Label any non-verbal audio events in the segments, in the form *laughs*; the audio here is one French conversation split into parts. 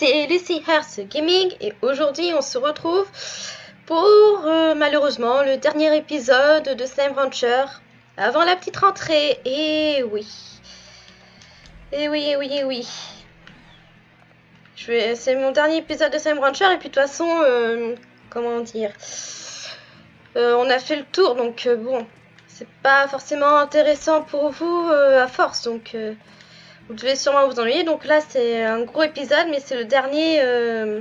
c'est Lucy Hearth Gaming et aujourd'hui on se retrouve pour euh, malheureusement le dernier épisode de Slime Rancher avant la petite rentrée. Et oui. Et oui, et oui, et oui. C'est mon dernier épisode de Slime Rancher et puis de toute façon, euh, comment dire, euh, on a fait le tour donc bon, c'est pas forcément intéressant pour vous à force donc... Vous devez sûrement vous ennuyer. Donc là, c'est un gros épisode, mais c'est le dernier, euh,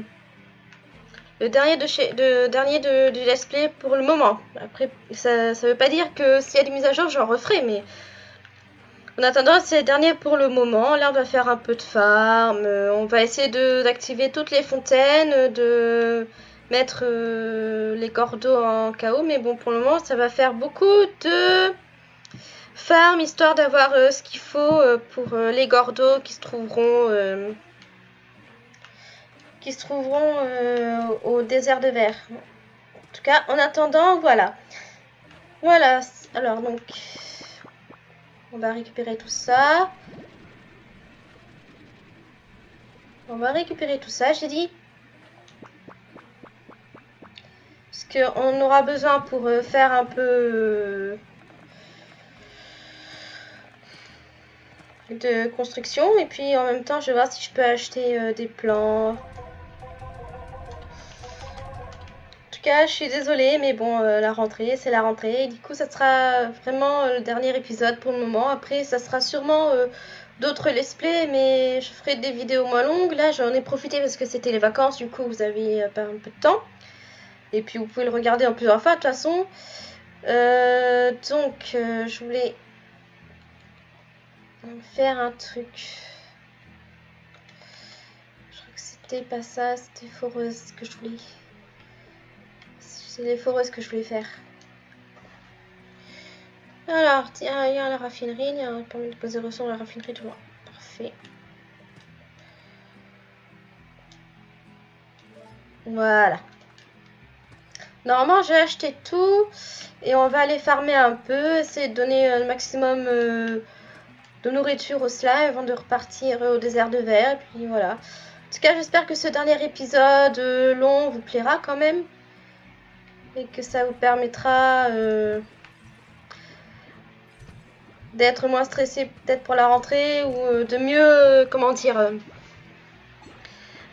le dernier de chez, de dernier de, du let's play pour le moment. Après, ça, ça veut pas dire que s'il y a des mises à jour, j'en referai, mais en attendant, c'est le dernier pour le moment. Là, on va faire un peu de farm. Euh, on va essayer d'activer toutes les fontaines, de mettre euh, les cordeaux en chaos. Mais bon, pour le moment, ça va faire beaucoup de farm histoire d'avoir euh, ce qu'il faut euh, pour euh, les gordos qui se trouveront qui se trouveront au désert de verre. En tout cas, en attendant, voilà. Voilà. Alors donc, on va récupérer tout ça. On va récupérer tout ça, j'ai dit. Parce qu'on aura besoin pour faire un peu de construction. Et puis en même temps, je vais voir si je peux acheter euh, des plans. En tout cas, je suis désolée, mais bon, euh, la rentrée, c'est la rentrée. Du coup, ça sera vraiment euh, le dernier épisode pour le moment. Après, ça sera sûrement d'autres let's play, mais je ferai des vidéos moins longues. Là, j'en ai profité parce que c'était les vacances. Du coup, vous avez pas un peu de temps. Et puis, vous pouvez le regarder en plusieurs fois, de toute façon. donc, je voulais faire un truc. Je crois que c'était pas ça, c'était foreuse que je voulais. C'est les foreuses que je voulais faire. Alors, tiens, il y a la raffinerie, il y a un permis de poser ressources dans la raffinerie, tout Parfait. Voilà. Normalement, j'ai acheté tout et on va aller farmer un peu, essayer de donner le maximum euh, de nourriture au slime avant de repartir au désert de verre. Et puis voilà. En tout cas, j'espère que ce dernier épisode euh, long vous plaira quand même. Et que ça vous permettra euh, d'être moins stressé peut-être pour la rentrée ou euh, de mieux, comment dire...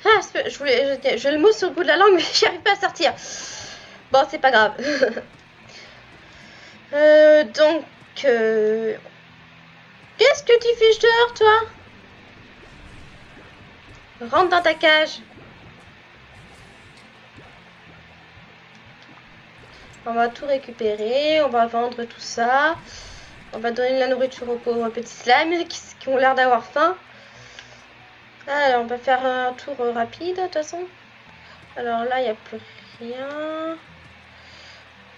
Ah, je voulais, j'ai le mot sur le bout de la langue, *laughs* mais j'y arrive pas à sortir. Bon, c'est pas grave. *laughs* donc, Qu'est-ce que tu fiches dehors, toi? Rentre dans ta cage. On va tout récupérer, on va vendre tout ça. On va donner de la nourriture aux pauvres petits slimes qui, ont l'air d'avoir faim. Alors, on va faire un tour rapide, de toute façon. Alors là, il n'y a plus rien.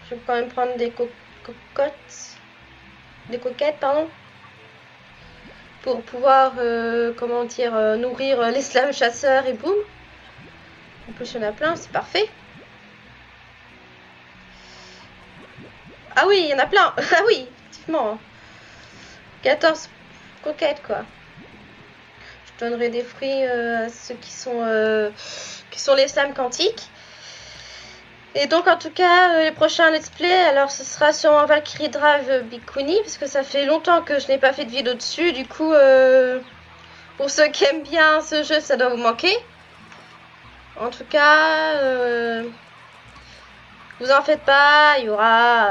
Je vais quand même prendre des cocottes. Des coquettes, pardon pour pouvoir, euh, comment dire, euh, nourrir les slams chasseurs et boum. En plus, il y en a plein, c'est parfait. Ah oui, il y en a plein. *laughs* ah oui, effectivement. 14 coquettes, quoi. Je donnerai des fruits euh, à ceux qui sont, qui sont les slams quantiques. Et donc en tout cas, euh, les prochains let's play, alors ce sera sur Valkyrie Drive Bikuni, parce que ça fait longtemps que je n'ai pas fait de vidéo dessus, du coup, euh, pour ceux qui aiment bien ce jeu, ça doit vous manquer. En tout cas, euh, vous en faites pas, il y aura...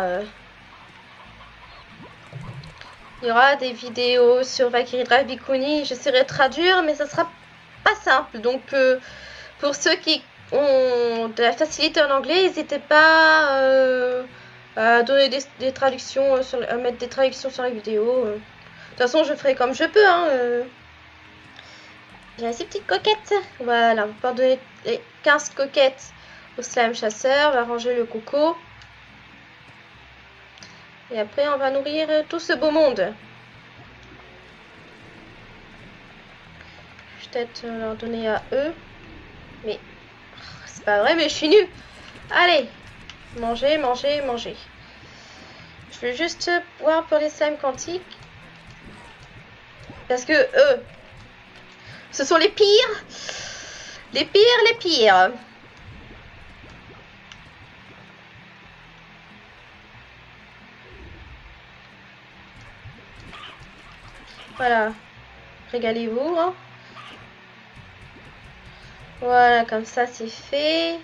il y aura des vidéos sur Valkyrie Drive Bikuni, j'essaierai de traduire, mais ça sera pas simple. Donc, pour ceux qui ont de la facilité en anglais, n'hésitez pas euh, à donner des, traductions, euh, sur, à mettre des traductions sur la vidéo. De toute façon, je ferai comme je peux. Hein, euh. J'ai ces petites coquettes. Voilà, on peut donner les 15 coquettes au slime chasseur. On va ranger le coco. Et après, on va nourrir tout ce beau monde. Peut-être leur donner à eux. Mais pas vrai, mais je suis nulle. Allez, manger, manger, manger. Je vais juste voir pour les slimes quantiques. Parce que eux, ce sont les pires. Les pires, les pires. Voilà. Régalez-vous. Hein. Voilà, comme ça c'est fait.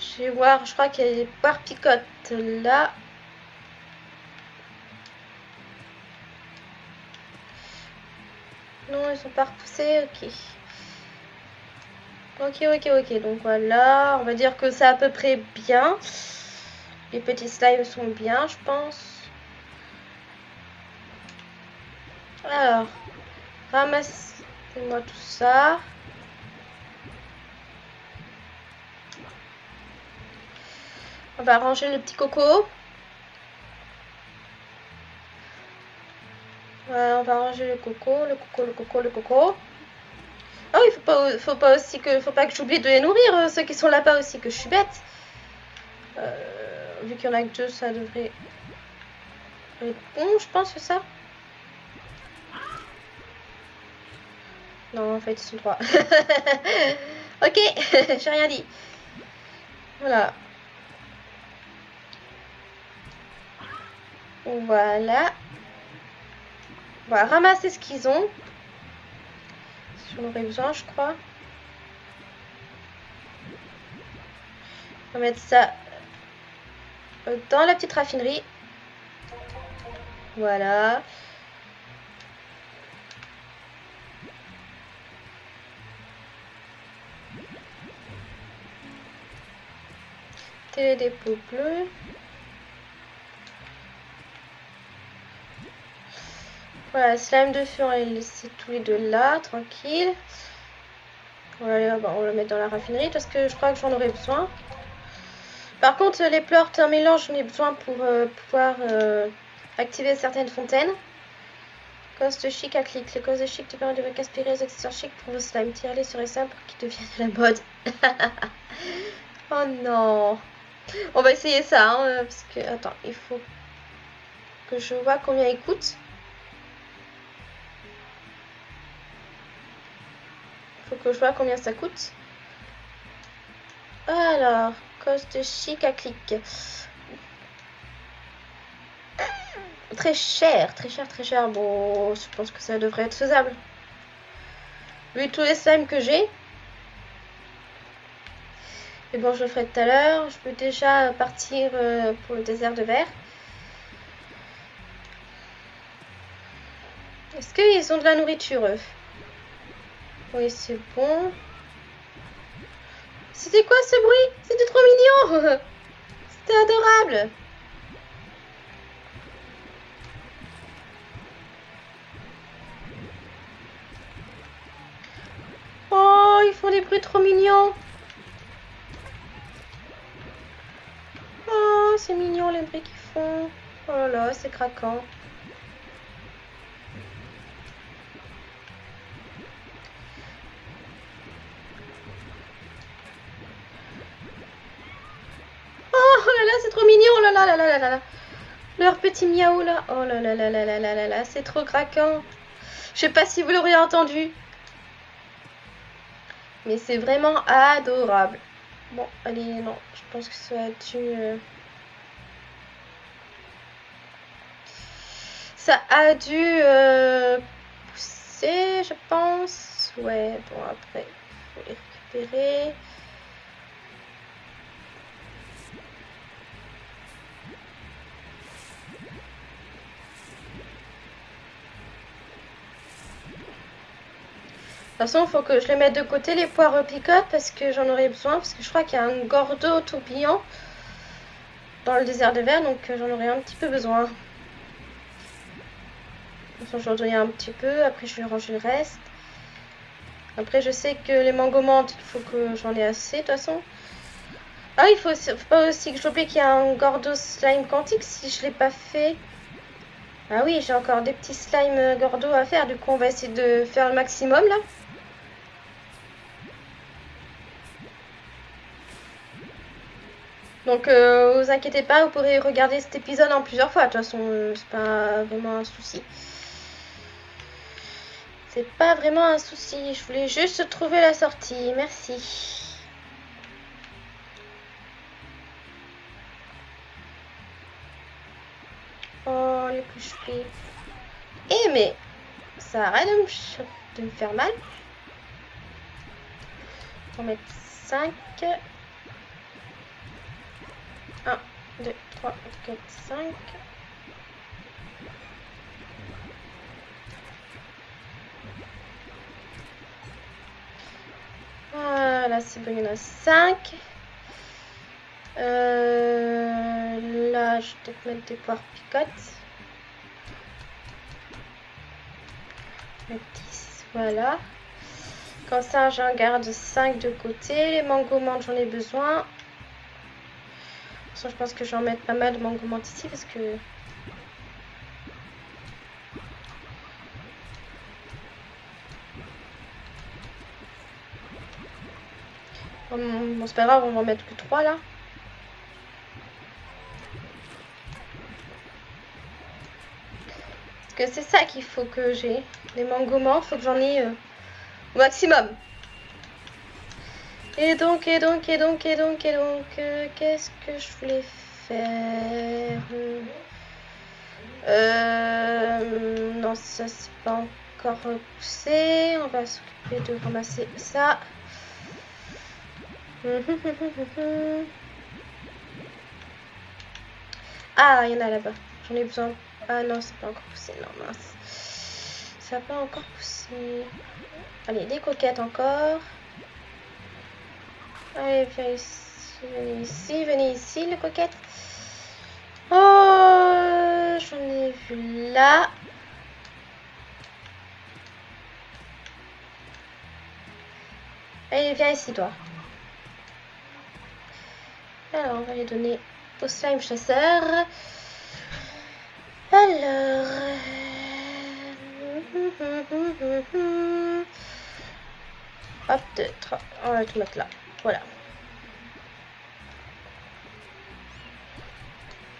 Je vais voir, je crois qu'il y a des picotes là. Non, ils sont pas repoussés, ok. Ok, ok, ok, donc voilà, on va dire que c'est à peu près bien. Les petits slimes sont bien, je pense. Alors, ramassez-moi tout ça. On va ranger le petit coco. on va ranger le coco, le coco, le coco, le coco. Ah oui, faut pas, faut pas aussi que, faut pas que j'oublie de les nourrir, euh, ceux qui sont là-bas aussi, que je suis bête. Euh, vu qu'il y en a que deux, ça devrait être bon, je pense, que ça. Non, en fait, ils sont trois. *laughs* ok, *laughs* j'ai rien dit. Voilà. Voilà. On va ramasser ce qu'ils ont. Si on aurait besoin, je crois. On va mettre ça dans la petite raffinerie. Voilà. des pots Voilà, slime de feu, on va les laisser tous les deux là, tranquille. Voilà, on va le mettre dans la raffinerie parce que je crois que j'en aurai besoin. Par contre, les pleurs, un mélange, j'en ai besoin pour euh, pouvoir euh, activer certaines fontaines. De chic à clic. Les causes de chic te permettent de aspirer les accessoires chic pour vos slime. Tire-les sur les simples pour qu'ils deviennent la mode. *laughs* oh non. On va essayer ça, hein, parce que... Attends, il faut que je vois combien il coûte. Que je vois combien ça coûte. Alors, coste chic à clic. Très cher, très cher, très cher. Bon, je pense que ça devrait être faisable. Vu tous les slimes que j'ai, mais bon, je le ferai tout à l'heure. Je peux déjà partir euh, pour le désert de verre. Est-ce qu'ils ont de la nourriture, eux? Oui, c'est bon. C'était quoi ce bruit? C'était trop mignon *laughs* C'était adorable Oh, ils font des bruits trop mignons c'est mignon les bruits qu'ils font. Oh là là, c'est craquant. Oh là là, c'est trop mignon, oh là là là là là là. Leur petit miaou là. Oh là là là là là là là là, c'est trop craquant. Je sais pas si vous l'auriez entendu. Mais c'est vraiment adorable. Bon, allez, non, je pense que ça a dû... Euh, ça a dû euh, pousser, je pense. Ouais, bon, après, il faut les récupérer. Façon, il faut que je les mette de côté, les poires picotes, parce que j'en aurai besoin. Parce que je crois qu'il y a un gordo tourbillon dans le désert de verre, donc euh, j'en aurai un petit peu besoin. J'en donner un petit peu, après je vais ranger le reste. Après je sais que les mango il faut que j'en ai assez de toute façon. Ah il faut, faut pas aussi que j'oublie qu'il y a un Gordo Slime Quantique si je l'ai pas fait. Ah oui, j'ai encore des petits slime Gordo à faire, du coup on va essayer de faire le maximum là. Donc, euh, vous inquiétez pas, vous pourrez regarder cet épisode en plusieurs fois. De toute façon, euh, c'est pas vraiment un souci. C'est pas vraiment un souci. Je voulais juste trouver la sortie. Merci. Oh, les plus Eh, mais ça arrête de me, de me faire mal. On va mettre 5. 1, 2, 3, 4, 5. Voilà, c'est bon, il y en a 5. Euh, là, je vais peut-être mettre des poires picotes. 10, voilà. Comme ça, j'en garde 5 de côté. Les mango menthes, j'en ai besoin. Je pense que je vais en mettre pas mal de mango menthes ici parce que... Bon, c'est pas grave, on va en mettre que 3 là. Parce que c'est ça qu'il faut que j'ai. Les mango menthes, faut que j'en ai... Euh, maximum. Et donc, et donc, et donc, et donc, et donc, euh, qu'est-ce que je voulais faire euh, Non, ça c'est pas encore poussé. On va s'occuper de ramasser ça. *laughs* Ah, il y en a là-bas. J'en ai besoin. Ah non, c'est pas encore poussé. Non, mince. Ça n'a pas encore poussé. Allez, des coquettes encore. Allez, viens ici, venez ici, venez ici, les coquettes. Oh, j'en ai vu là. Allez, viens ici, toi. Alors, on va les donner au slime chasseur. Alors... Hop, deux, trois. On va tout mettre là. Voilà.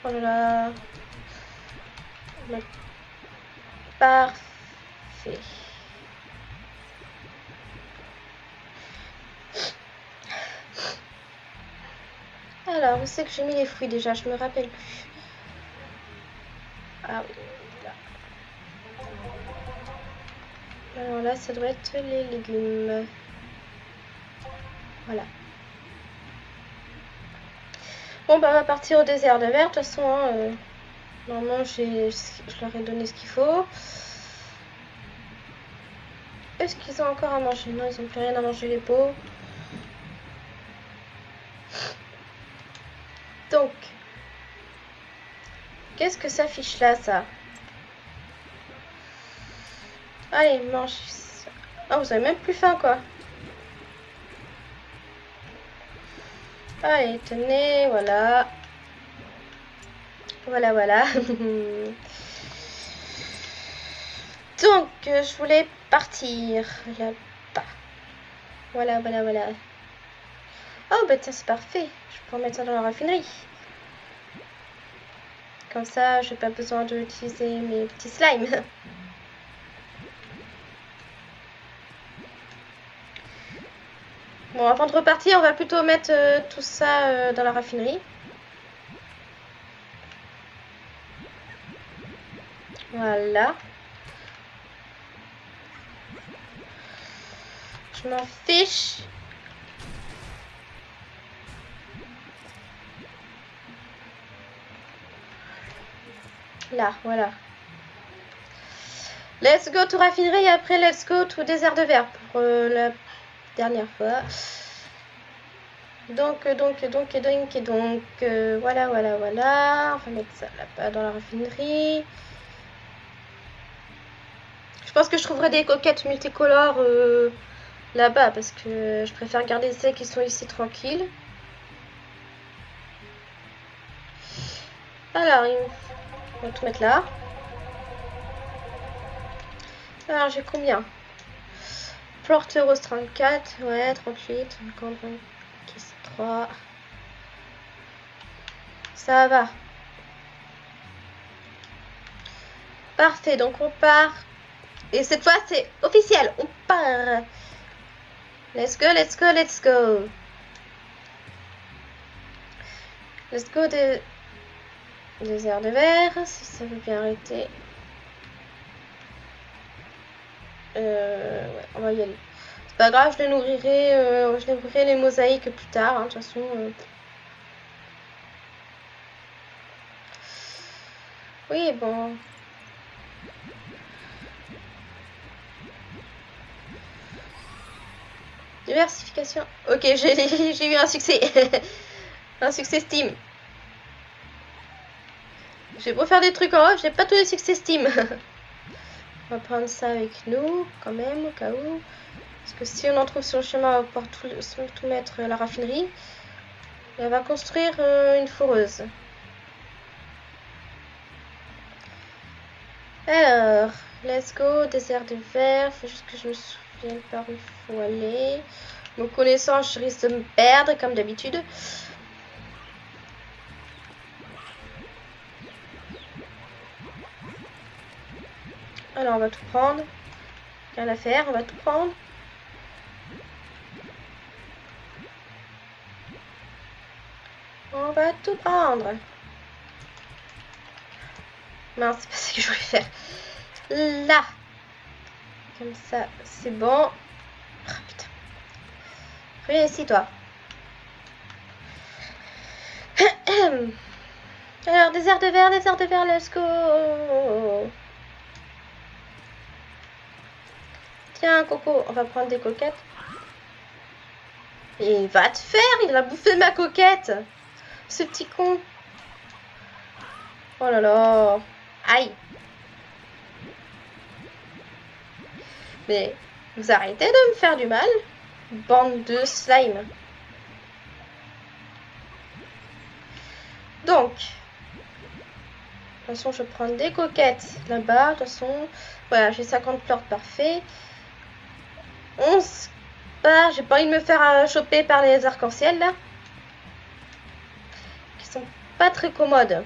Voilà. Parfait. Alors, où c'est que j'ai mis les fruits déjà? Je me rappelle plus. Ah oui, là. Alors là, ça doit être les légumes. Voilà. Bon, bah, on va partir au désert de verre. De toute façon, hein, euh, normalement, je leur ai donné ce qu'il faut. Est-ce qu'ils ont encore à manger? Non, ils n'ont plus rien à manger, les pots. Donc, qu'est-ce que ça fiche là, ça? Allez, mange. Ah, vous avez même plus faim, quoi. Allez, tenez, voilà. Voilà, voilà. *laughs* Donc, je voulais partir là-bas. Voilà, voilà, voilà. Oh, bah tiens, c'est parfait. Je peux mettre ça dans la raffinerie. Comme ça, j'ai pas besoin d'utiliser mes petits slimes. *laughs* Bon, avant de repartir, on va plutôt mettre euh, tout ça euh, dans la raffinerie. Voilà. Je m'en fiche. Là, voilà. Let's go to raffinerie et après let's go to désert de verre pour euh, la dernière fois. Donc, donc, donc, et donc, et donc, euh, voilà, voilà, voilà. On va mettre ça là-bas dans la raffinerie. Je pense que je trouverai des coquettes multicolores euh, là-bas parce que je préfère garder celles qui sont ici tranquilles. Alors, on va tout mettre là. Alors, j'ai combien? Porte Rose 34, ouais, 38, 50, 3. Ça va. Parfait, donc on part Et cette fois, c'est officiel. On part. Let's go, let's go, let's go. Let's go de... Désert de verre, si ça veut bien arrêter. Euh, ouais, on va y aller. C'est pas grave, je les nourrirai, euh, nourrirai les mosaïques plus tard, hein, de toute façon. Euh. Oui, bon. Diversification. Ok, *laughs* j'ai eu un succès. *laughs* un succès Steam. J'ai beau faire des trucs en off, j'ai pas tous les succès Steam. *laughs* on va prendre ça avec nous, quand même, au cas où. Parce que si on en trouve sur le chemin, on va pouvoir tout, mettre à la raffinerie. On va construire euh, une foreuse. Alors, let's go, désert de verre. Faut juste que je me souvienne par où il faut aller. Me connaissant, je risque de me perdre comme d'habitude. Alors, on va tout prendre. Rien à faire, on va tout prendre. On va tout prendre. Non, c'est pas ce que je voulais faire. Là. Comme ça, c'est bon. Oh, putain. Viens ici, toi. *clears throat* Alors, désert de verre, désert de verre, let's go. Tiens, Coco, on va prendre des coquettes. Et va te faire, il a bouffé ma coquette. Ce petit con. Oh là là. Aïe. Mais vous arrêtez de me faire du mal Bande de slime. Donc, de toute façon, je prends des coquettes là-bas. De toute façon, voilà, j'ai 50 plantes parfait. 11 bah, j'ai pas envie de me faire euh, choper par les arcs-en-ciel là. Qui sont pas très commodes.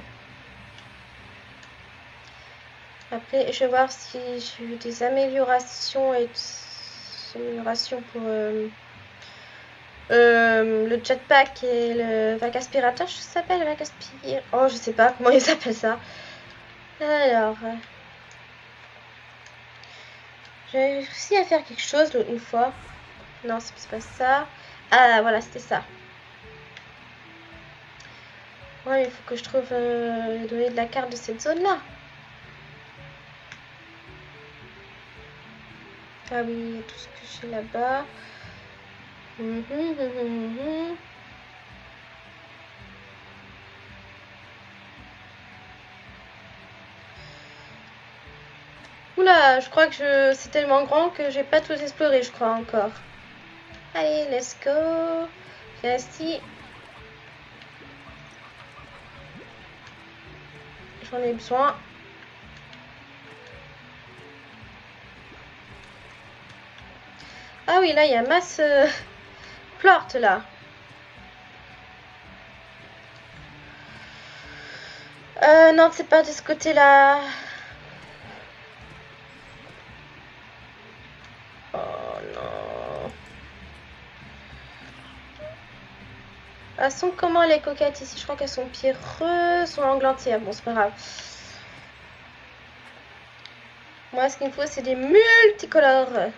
Après, je vais voir si j'ai eu des améliorations et des améliorations pour euh, euh, le jetpack et le vague aspirateur. Je s'appelle le vague aspirateur. Oh, je sais pas comment ils appellent ça. Alors, j'ai réussi à faire quelque chose une fois. Non, c'est pas ça. Ah, voilà, c'était ça. Ouais, il faut que je trouve euh, les de la carte de cette zone-là. Ah oui, tout ce que j'ai là-bas. Hum, hum, hum, Oula, je crois que c'est tellement grand que j'ai pas tout exploré, je crois encore. Allez, let's go. Ici. J'en ai besoin. Ah oui, là, il y a masse euh, plorte, là. Euh, non, c'est pas de ce côté-là. Elles comment les coquettes ici? Je crois qu'elles sont pierreuses, sont englantières. Bon, c'est pas grave. Moi, ce qu'il me faut, c'est des multicolores.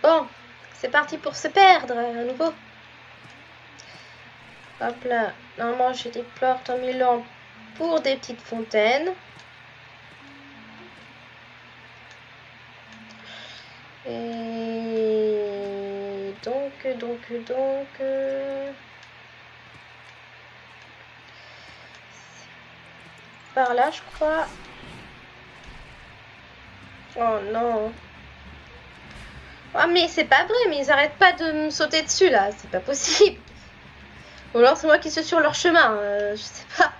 Bon, c'est parti pour se perdre à nouveau. Hop là, normalement j'ai des portes en Milan pour des petites fontaines. Et donc, donc, donc... Par là, je crois. Oh non. Ah mais c'est pas vrai, mais ils arrêtent pas de me sauter dessus là, c'est pas possible. Ou alors c'est moi qui suis sur leur chemin, euh, je sais pas.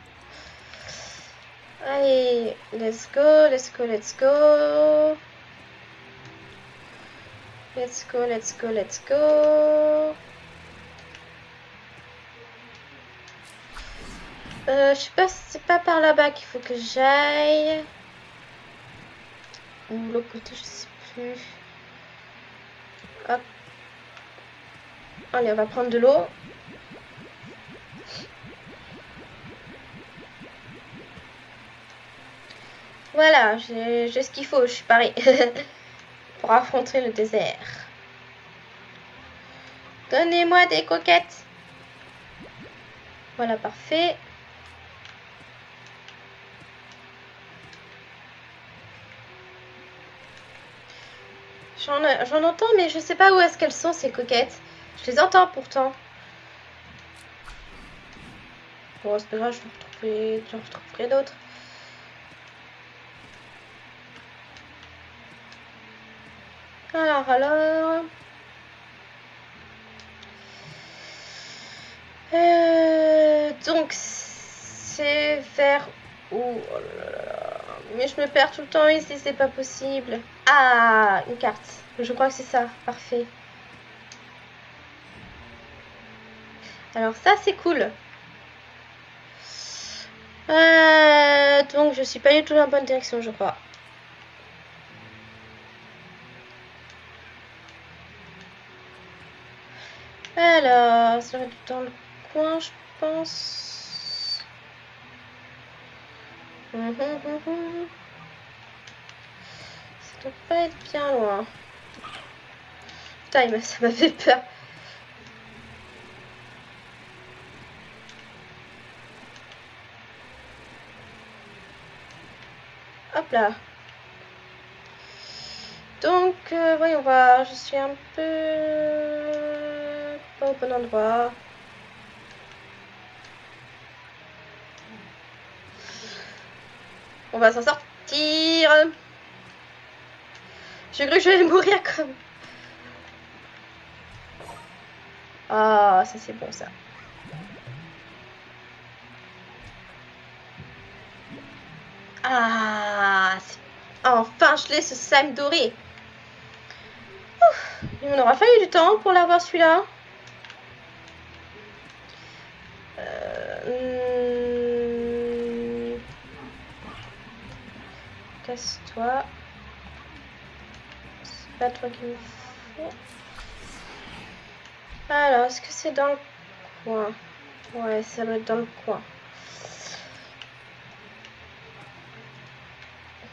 Allez, let's go, let's go, let's go. Let's go, let's go, let's go. Euh, je sais pas, c'est pas par là-bas qu'il faut que j'aille. Ou l'autre côté, je sais plus. Hop. Allez, on va prendre de l'eau. Voilà, j'ai ce qu'il faut, je suis parée *laughs* pour affronter le désert. Donnez-moi des coquettes. Voilà, parfait. J'en entends, mais je sais pas où est-ce qu'elles sont, ces coquettes. Je les entends pourtant. Bon, c'est pas grave, je en retrouverai d'autres. Alors, alors... Euh, donc, c'est vers où? Oh Mais je me perds tout le temps ici, c'est pas possible. Ah, une carte. Je crois que c'est ça. Parfait. Alors ça, c'est cool. Euh, donc, je suis pas du tout dans la bonne direction, je crois. Alors, ça va être dans le coin, je pense. Hum, hum, ça doit pas être bien loin. Putain, ça m'a fait peur. Hop là. Donc, euh, voyons voir. Je suis un peu au bon endroit. On va s'en sortir. J'ai cru que je vais mourir comme. Ah, ça c'est bon ça. Ah, enfin je l'ai ce slime doré. Il m'en aura fallu du temps pour l'avoir celui-là. Casse-toi. C'est pas toi qui me faut. Alors, est-ce que c'est dans le coin? Ouais, ça doit être dans le coin.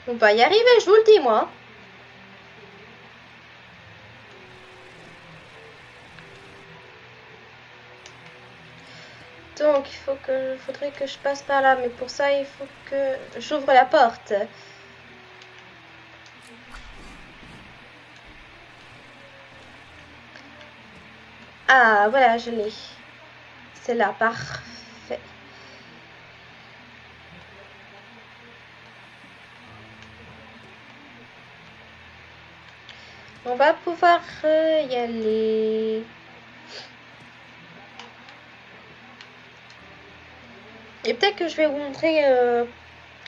On va y arriver, je vous le dis, moi. Donc, il faut que, faudrait que je passe par là, mais pour ça, il faut que j'ouvre la porte. Ah, voilà, je l'ai. C'est là, parfait. On va pouvoir euh, y aller. Et peut-être que je vais vous montrer euh,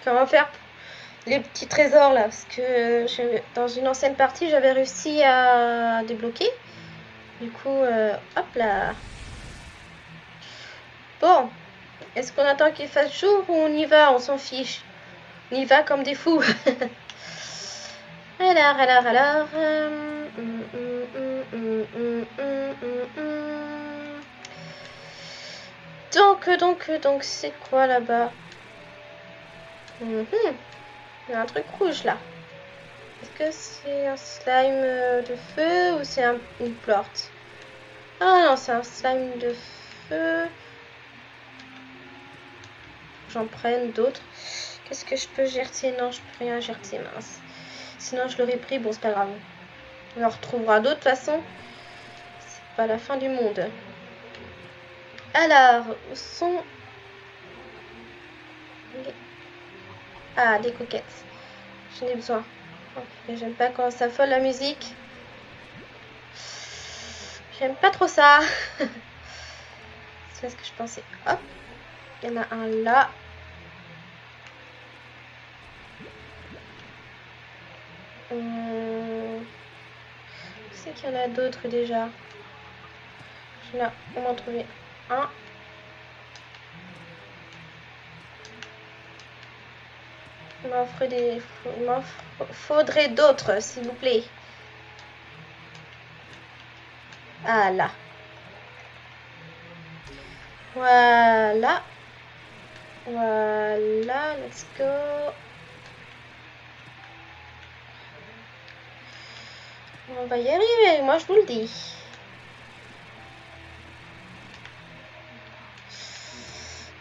comment faire les petits trésors là. Parce que euh, dans une ancienne partie, j'avais réussi à débloquer. Du coup, euh, hop là. Bon, est-ce qu'on attend qu'il fasse jour ou on y va? On s'en fiche. On y va comme des fous. *laughs* alors, alors, alors. donc, donc, donc, c'est quoi là-bas? Il y a un truc rouge là. Est-ce que c'est un slime de feu ou c'est une plante? Ah non, c'est un slime de feu. J'en prenne d'autres. Qu'est-ce que je peux gerter Non, je peux rien gerter, mince. Sinon, je l'aurais pris. Bon, c'est pas grave. On en retrouvera d'autres, de toute façon. C'est pas la fin du monde. Alors, où sont... Ah, des coquettes. J'en ai besoin. J'aime pas quand ça folle la musique. J'aime pas trop ça. C'est ce que je pensais. Hop. Il y en a un là. Hum... Je sais qu'il y en a d'autres déjà. Là, on m'en trouver un. Il des... Il m'en faudrait d'autres, s'il vous plaît. Ah là. Voilà. Voilà, let's go. On va y arriver, moi je vous le dis.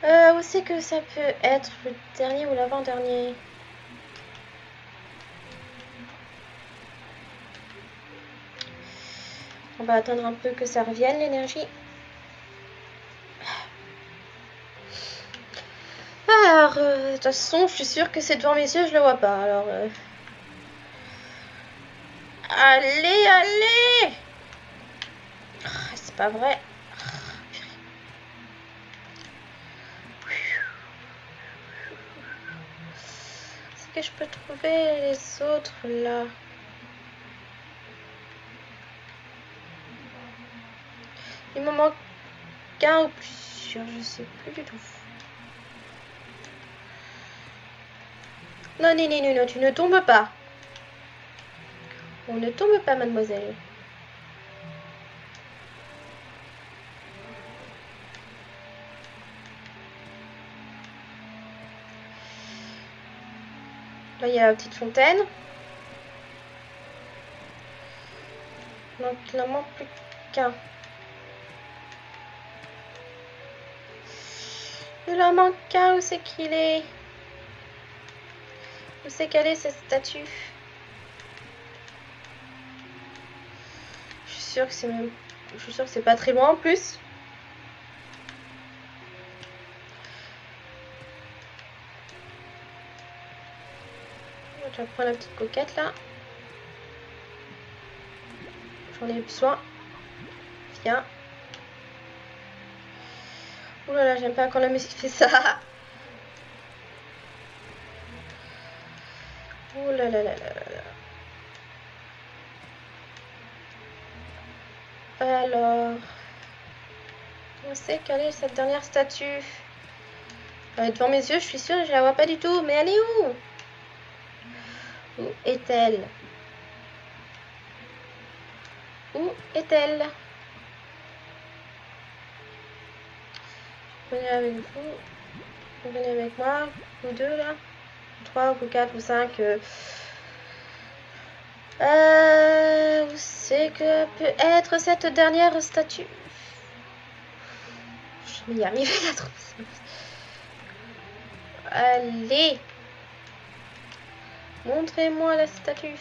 Euh, où c'est que ça peut être le dernier ou l'avant-dernier? On va attendre un peu que ça revienne l'énergie. Alors, euh, de toute façon, je suis sûre que c'est devant mes yeux, je le vois pas. Alors, euh, allez, allez ah, C'est pas vrai. Est-ce que je peux trouver les autres là? Il me manque qu'un ou plusieurs, je sais plus du tout. Non, non, non, non, tu ne tombes pas. On ne tombe pas, mademoiselle. Là, il y a la petite fontaine. Donc, il n'en manque plus qu'un. Il en manque qu'un. Où c'est qu'il est, Où c'est qu'elle est, cette statue? Je suis sûre que c'est même... Je suis sûre que c'est pas très loin en plus. Je vais prendre la petite coquette là. J'en ai besoin. Viens. Ouh là là, j'aime pas quand la musique fait ça. Ouh là là là là là. Alors, on sait quelle est cette dernière statue? Est devant mes yeux, je suis sûre, je la vois pas du tout. Mais elle est où? Où est-elle? Où est-elle? Venez avec vous. Venez avec moi. Vous deux là. Trois ou quatre ou cinq. Euh... Euh, où c'est que peut être cette dernière statue Je vais y *laughs* arriver à trouver. Allez Montrez-moi la statue.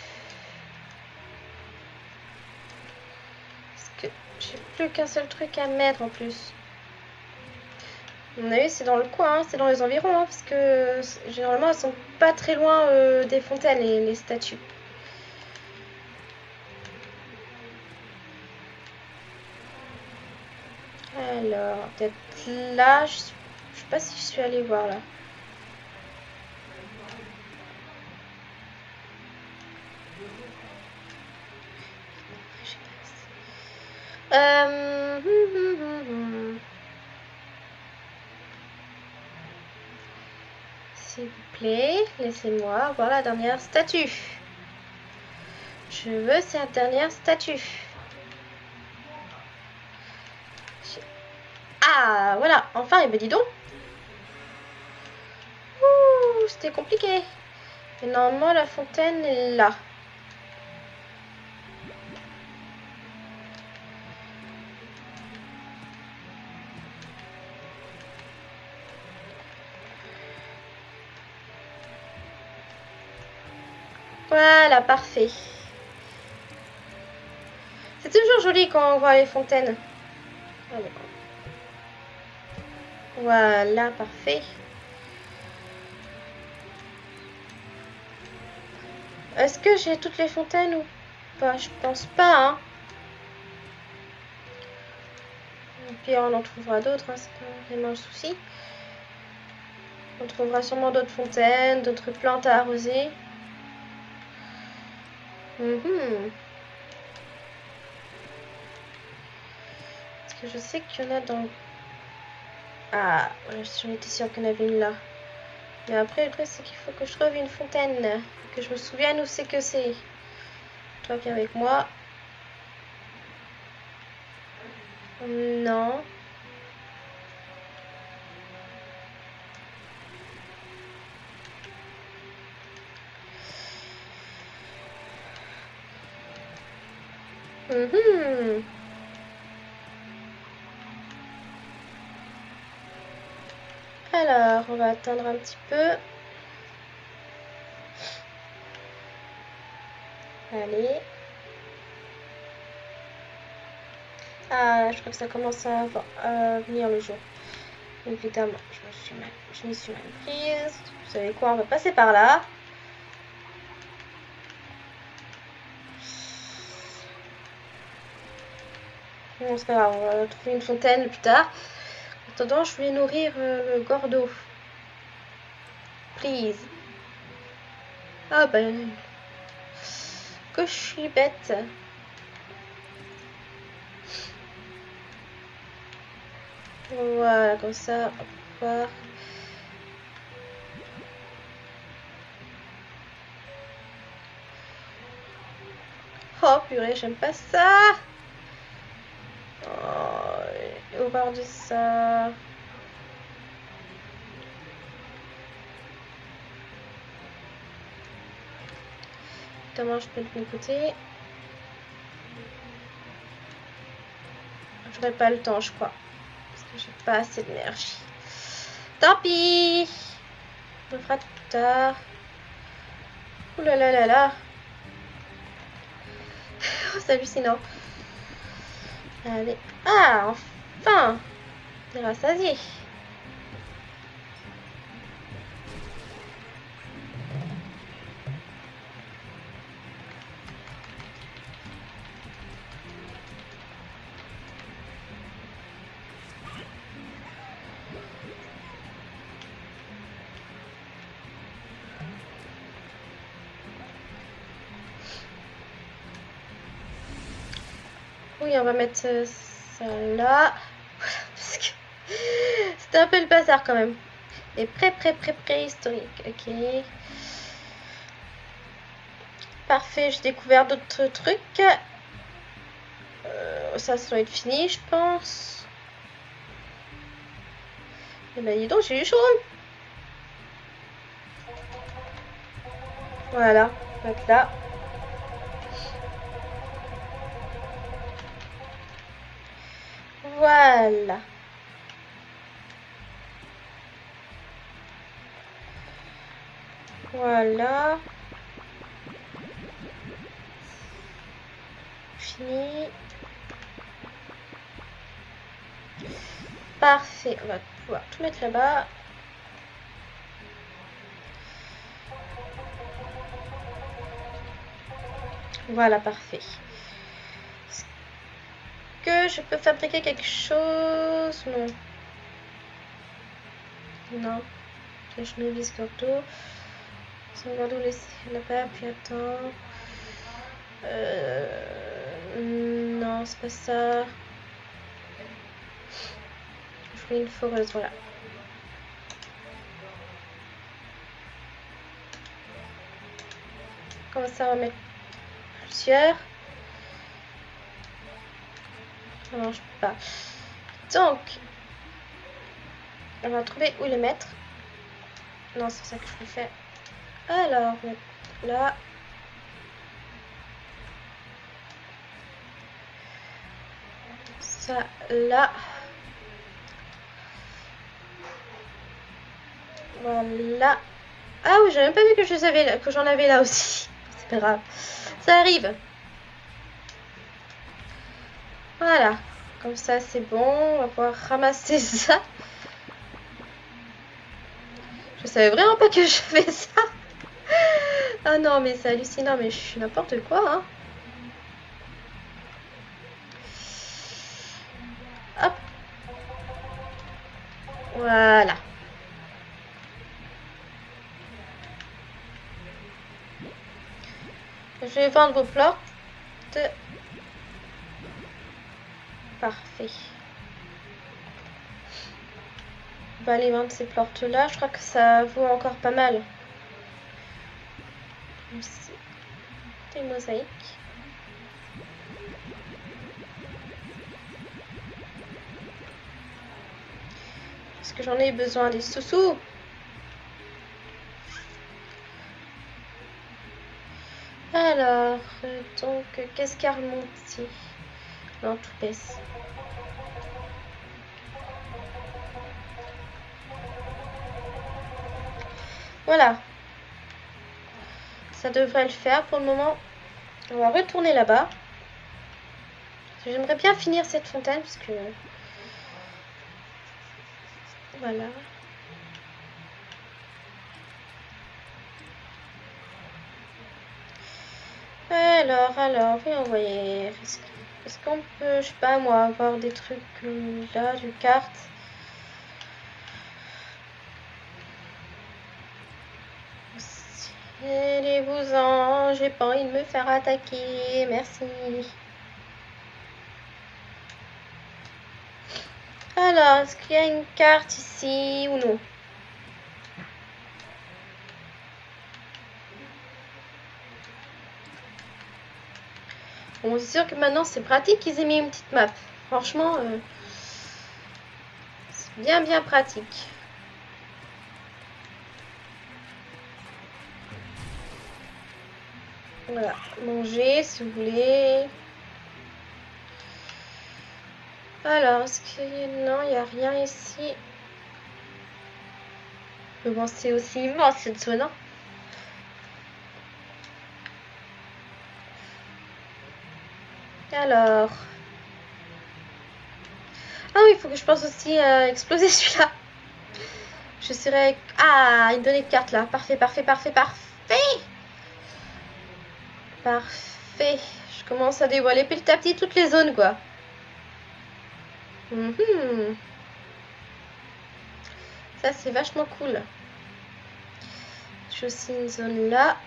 Parce que j'ai plus qu'un seul truc à mettre en plus. On a vu, c'est dans le coin, hein, c'est dans les environs, hein, parce que généralement elles sont pas très loin euh, des fontaines, les, les statues. Alors, peut-être là, je, sais pas si je suis allée voir là. Euh... S'il vous plaît, laissez-moi voir la dernière statue. Je veux cette dernière statue. Ah, voilà, enfin, il me dit donc. Ouh, c'était compliqué. Et normalement, la fontaine est là. Voilà, parfait. C'est toujours joli quand on voit les fontaines. Voilà, parfait. Est-ce que j'ai toutes les fontaines ou pas? Je pense pas. Hein. Puis on en trouvera d'autres, hein, c'est pas vraiment le souci. On trouvera sûrement d'autres fontaines, d'autres plantes à arroser. Mhm. Parce que je sais qu'il y en a dans... Ah, j'en étais sûre qu'il y en avait une là. Mais après, le truc, c'est qu'il faut que je trouve une fontaine. Que je me souvienne où c'est que c'est. Toi, viens avec moi. Non. Mhm. Alors, on va attendre un petit peu. Allez. Ah, je crois que ça commence à, venir le jour. Évidemment, je me suis je m'y suis mal prise. Vous savez quoi, on va passer par là. On va trouver une fontaine plus tard. En attendant, je vais nourrir euh, le gordo. Please. Ah ben... Que je suis bête. Voilà, comme ça, on va. Oh purée, j'aime pas ça Oh, horreur de ça. Comment je peux côté J'aurai pas le temps, je crois. Parce que j'ai pas assez d'énergie. Tant pis On le fera tout tard. Ouh là là là là oh, C'est hallucinant. Allez. Ah, enfin rassasié. On va mettre euh, ça là. *laughs* Parce que *laughs* c'était un peu le bazar quand même. Et prêt, prêt, prêt, préhistorique. Ok. Parfait, j'ai découvert d'autres trucs. Euh, ça, ça doit être fini, je pense. Et eh ben, dis donc, j'ai eu chaud. Voilà, donc là. Voilà. Voilà. Fini. Parfait. On va pouvoir tout mettre là-bas. Voilà, parfait je peux fabriquer quelque chose? Non. Non. Je me vise gordo laisser là-bas, puis attends. Euh... Non, c'est pas ça. Je fais une foreuse, voilà. Comme ça, on va mettre plusieurs? Ça marche pas. Donc, on va trouver où les mettre. Non, c'est ça que je fais. Alors, là. Ça, là. Voilà. Ah oui, j'ai même pas vu que j'en avais là aussi. C'est pas grave. Ça arrive. Voilà. Comme ça, c'est bon. On va pouvoir ramasser *laughs* ça. Je savais vraiment pas que je fais ça. Ah non, mais c'est hallucinant. Mais je suis n'importe quoi. Hein. Hop. Voilà. Je vais vendre vos plantes. Parfait. peut aller dans ces portes-là. Je crois que ça vaut encore pas mal. Des mosaïques. Est-ce que j'en ai besoin des sous-sous? Alors, donc, qu'est-ce qu'il y a remonté? Non, tout. Voilà. Ça devrait le faire pour le moment. On va retourner là-bas. J'aimerais bien finir cette fontaine parce que... Voilà. Alors, alors, oui, on. Est-ce qu'on peut, je sais pas moi, avoir des trucs là, du carte Allez-vous-en, j'ai pas envie de me faire attaquer, merci. Alors, est-ce qu'il y a une carte ici ou non? Bon, c'est sûr que maintenant c'est pratique qu'ils aient mis une petite map. Franchement, euh, c'est bien bien pratique. Voilà, manger si vous voulez. Alors, est-ce que... Non, il n'y a rien ici? Mais bon, c'est aussi immense cette zone, Alors... Ah oui, il faut que je pense aussi à exploser *laughs* celui-là. Je serais... Ah, une donnée de carte là. Parfait, parfait, parfait, parfait. Parfait. Je commence à dévoiler petit à petit toutes les zones, quoi. Mhm. Ça, c'est vachement cool. J'ai aussi une zone là.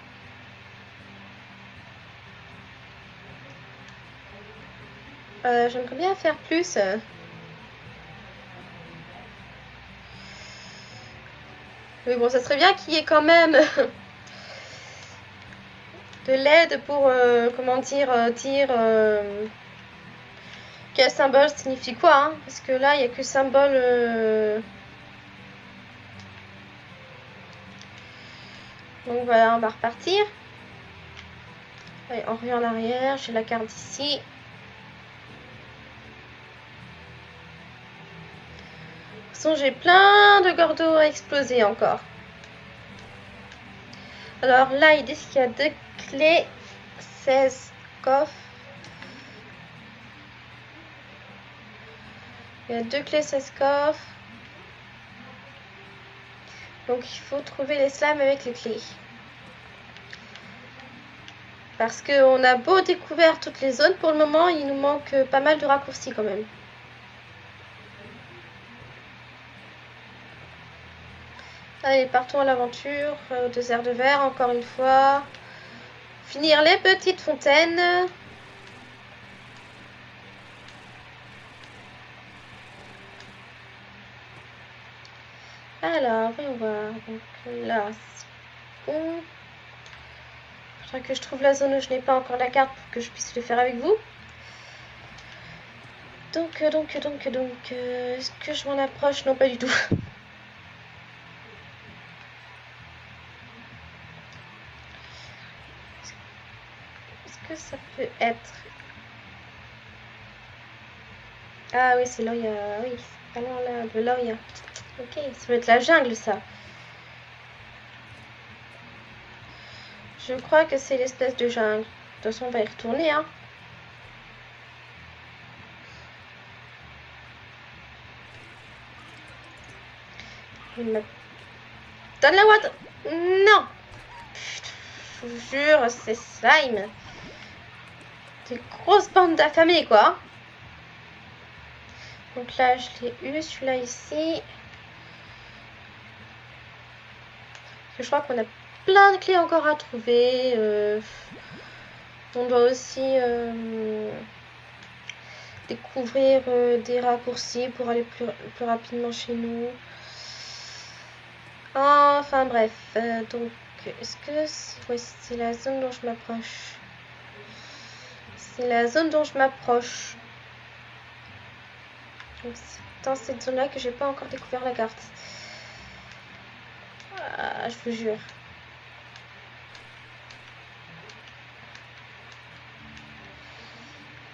Euh, j'aimerais bien faire plus. Mais bon, ça serait bien qu'il y ait quand même *laughs* de l'aide pour, euh, comment dire, euh, dire quel symbole signifie quoi. Hein Parce que là, il n'y a que symbole... Donc voilà, on va repartir. Allez, on revient en arrière. J'ai la carte ici. J'ai plein de gordos à exploser encore. Alors là, il dit qu'il y a deux clés, 16 coffres. Il y a deux clés, 16 coffres. Donc il faut trouver les slams avec les clés. Parce qu'on a beau découvrir toutes les zones, pour le moment, il nous manque pas mal de raccourcis quand même. Allez, partons à l'aventure, au désert de verre, encore une fois. Finir les petites fontaines. Alors, on va Donc là, c'est bon. Faudra que je trouve la zone où je n'ai pas encore la carte pour que je puisse le faire avec vous. Donc, donc, donc, donc, euh, est-ce que je m'en approche? Non, pas du tout. *laughs* ça peut être Ah oui, c'est là il y a... Oui, c'est là, de là il y a... Ok, ça peut être la jungle, ça. Je crois que c'est l'espèce de jungle. De toute façon, on va y retourner, hein. Donne la watt Non jure, c'est slime grosse bande d'affamés, quoi. Donc là, je l'ai eu, celui-là ici. Je crois qu'on a plein de clés encore à trouver. Euh, on doit aussi euh, découvrir euh, des raccourcis pour aller plus, plus rapidement chez nous. Enfin bref, donc est-ce que c'est la zone dont je m'approche? La zone dont je m'approche. C'est dans cette zone-là que j'ai pas encore découvert la carte. Ah, je vous jure.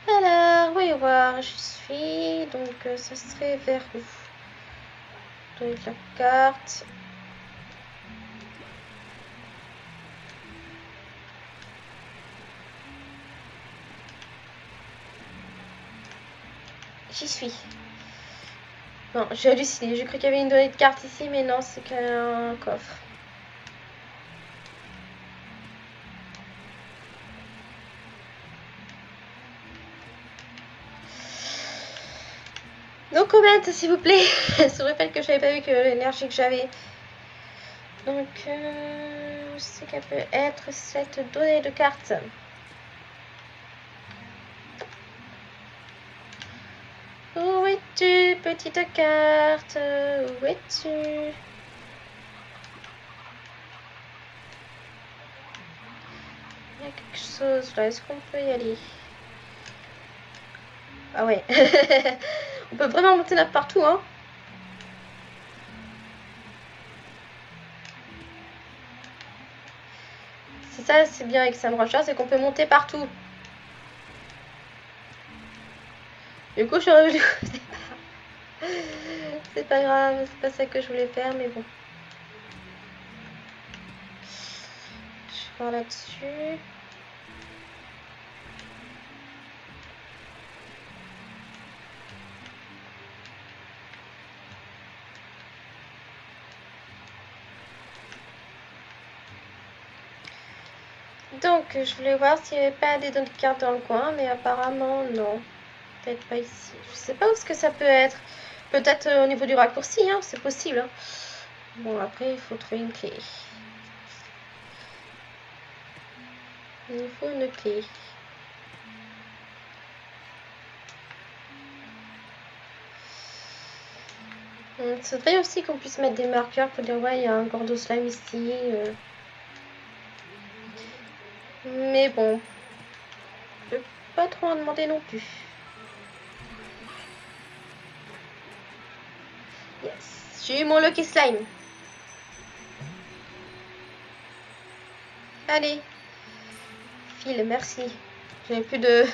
Alors, voyons voir, je suis. Donc, euh, ça serait vers où? Donc, la carte. J'y suis. Non, j'ai halluciné. J'ai cru qu'il y avait une donnée de carte ici, mais non, c'est qu'un coffre. Donc comment s'il vous plaît sur le fait que je n'avais pas vu que l'énergie que j'avais. Donc euh, c'est qu'elle peut être cette donnée de carte. Où es-tu, petite carte? Où es-tu? Il y a quelque chose là, est-ce qu'on peut y aller? Ah ouais. *laughs* On peut vraiment monter là partout, hein. C'est ça, c'est bien avec Sam Rocher, c'est qu'on peut monter partout. Du coup, je suis revenue. *laughs* c'est pas grave, c'est pas ça que je voulais faire, mais bon. Je vais là-dessus. Donc, je voulais voir s'il n'y avait pas des cartes dans le coin, mais apparemment, non pas ici. Je sais pas où ce que ça peut être. Peut-être euh, au niveau du raccourci, hein, c'est possible. Hein. Bon, après, il faut trouver une clé. Il faut une clé. C'est vrai aussi qu'on puisse mettre des marqueurs pour dire ouais il y a un gordo slime ici. Euh. Mais bon, je peux pas trop en demander non plus. J'ai eu mon Lucky Slime. Allez. File, merci. J'avais plus de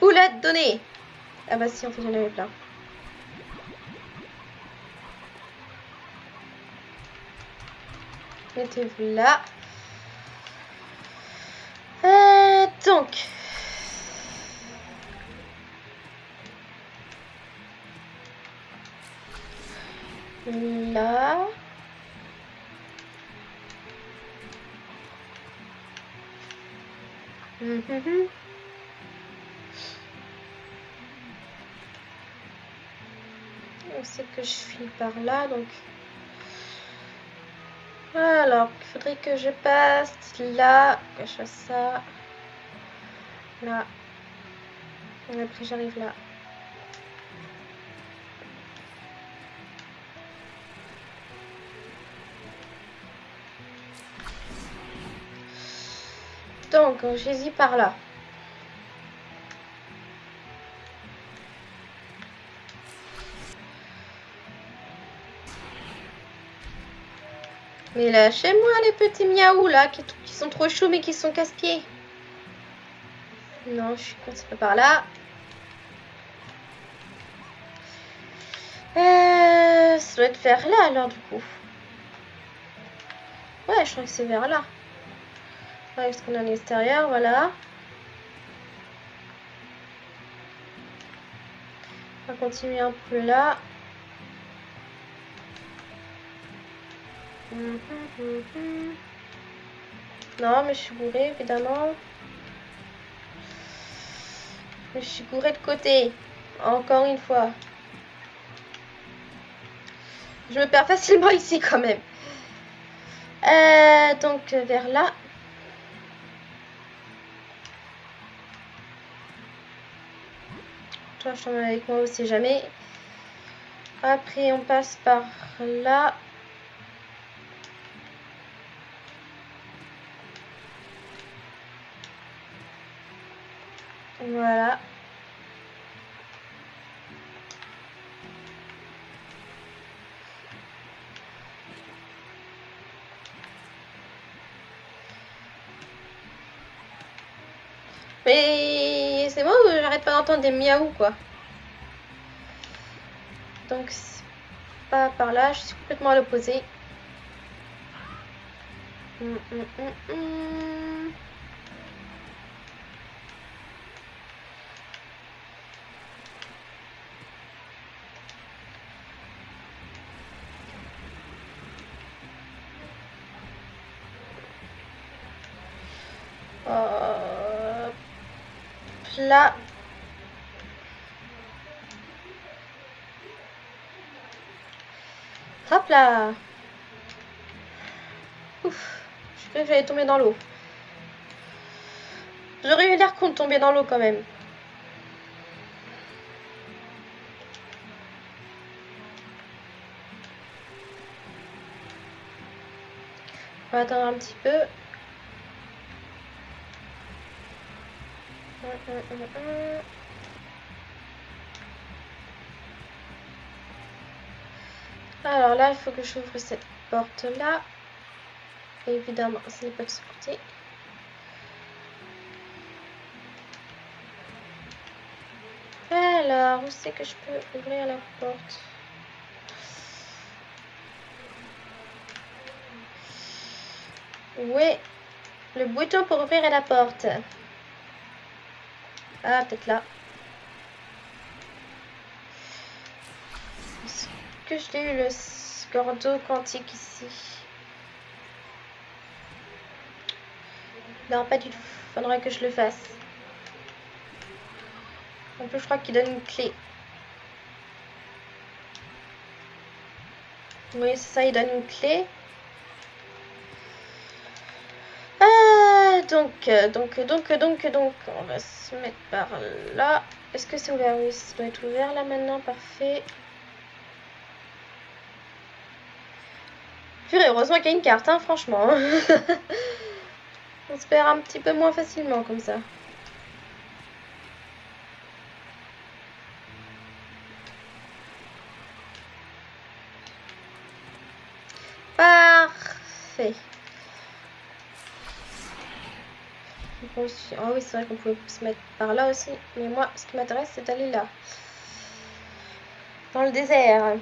boulettes données. Ah bah si, en fait, j'en avais plein. Mettez-vous là. Euh, donc, là. Mhm. On sait que je suis par là, donc... Alors, il faudrait que je passe là, que je fasse ça, là. Et après, j'arrive là. Donc, j'ai par là. Mais lâchez-moi les petits miaou là, qui, sont trop chauds mais qui sont casse-pieds. Non, je suis pas par là. Euh, ça doit être vers là alors du coup. Ouais, je crois que c'est vers là. Est-ce qu'on a à l'extérieur Voilà. On va continuer un peu là. Non, mais je suis bourrée, évidemment. Je suis bourrée de côté. Encore une fois. Je me perds facilement *laughs* ici quand même. Euh, donc vers là. Toi, je t'emmène avec moi, on sait jamais. Après, on passe par là. Voilà. Mais pas d'entendre des miaou quoi. Donc pas par là, je suis complètement à l'opposé. Hum, hum, hum, là. Hop là. Ouf. Je croyais que j'allais tomber dans l'eau. J'aurais eu l'air con de tomber dans l'eau quand même. On va attendre un petit peu. Alors là, il faut que j'ouvre cette porte-là. Évidemment, ce n'est pas de ce côté. Alors, où c'est que je peux ouvrir la porte? Oui, le bouton pour ouvrir la porte. Ah, peut-être là. Est-ce que je l'ai eu le Gordo quantique ici Non, pas du tout. Faudrait que je le fasse. En plus, je crois qu'il donne une clé. Oui, c'est ça, il donne une clé. donc, euh, donc, donc, donc, donc, on va se mettre par là. Est-ce que c'est ouvert? Oui, ça doit être ouvert là maintenant, parfait. Heureusement qu'il y a une carte, hein, franchement. *laughs* on se perd un petit peu moins facilement comme ça. Parfait. Ah oui, c'est vrai qu'on pouvait se mettre par là aussi. Mais moi, ce qui m'intéresse, c'est d'aller là. Dans le désert.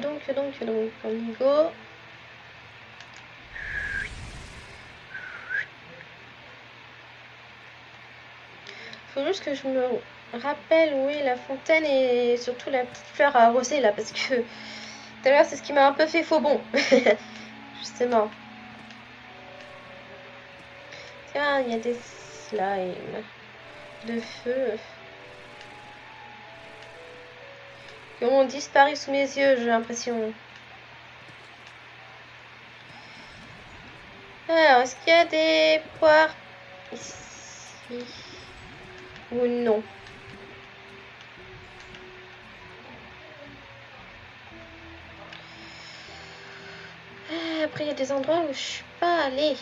Donc, donc, donc, donc, on y go. faut juste que je me rappelle où est la fontaine et surtout la petite fleur à arroser là parce que tout à l'heure c'est ce qui m'a un peu fait faux bon. *laughs* Justement. Tiens, il y a des slimes de feu qui ont disparu sous mes yeux, j'ai l'impression. Alors, est-ce qu'il y a des poires ici ou non? Ah, après, il y a des endroits où je suis pas allée.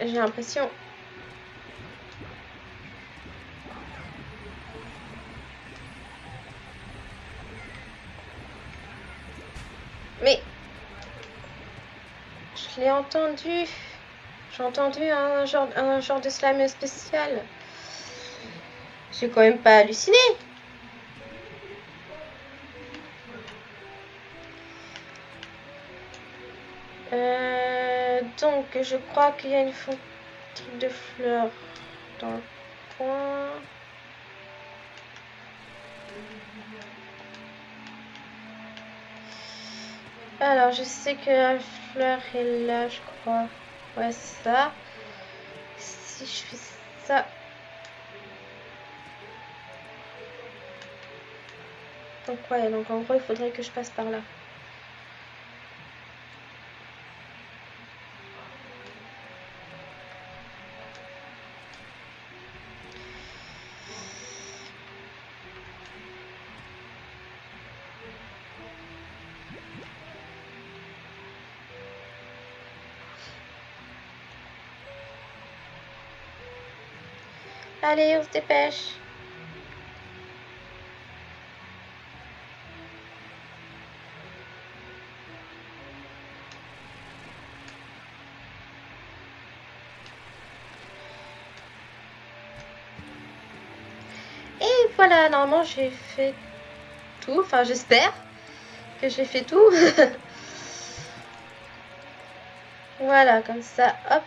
J'ai l'impression. Mais je l'ai entendu. J'ai entendu un genre, un genre de slime spécial. J'ai quand même pas halluciné. Euh, donc, je crois qu'il y a une fontaine de fleurs dans le coin. Alors, je sais que la fleur est là, je crois. Ouais, ça. Si je fais ça. Donc ouais, donc en gros, il faudrait que je passe par là. Allez, on se dépêche. Et voilà, normalement j'ai fait tout. Enfin, j'espère que j'ai fait tout. *laughs* voilà, comme ça, hop.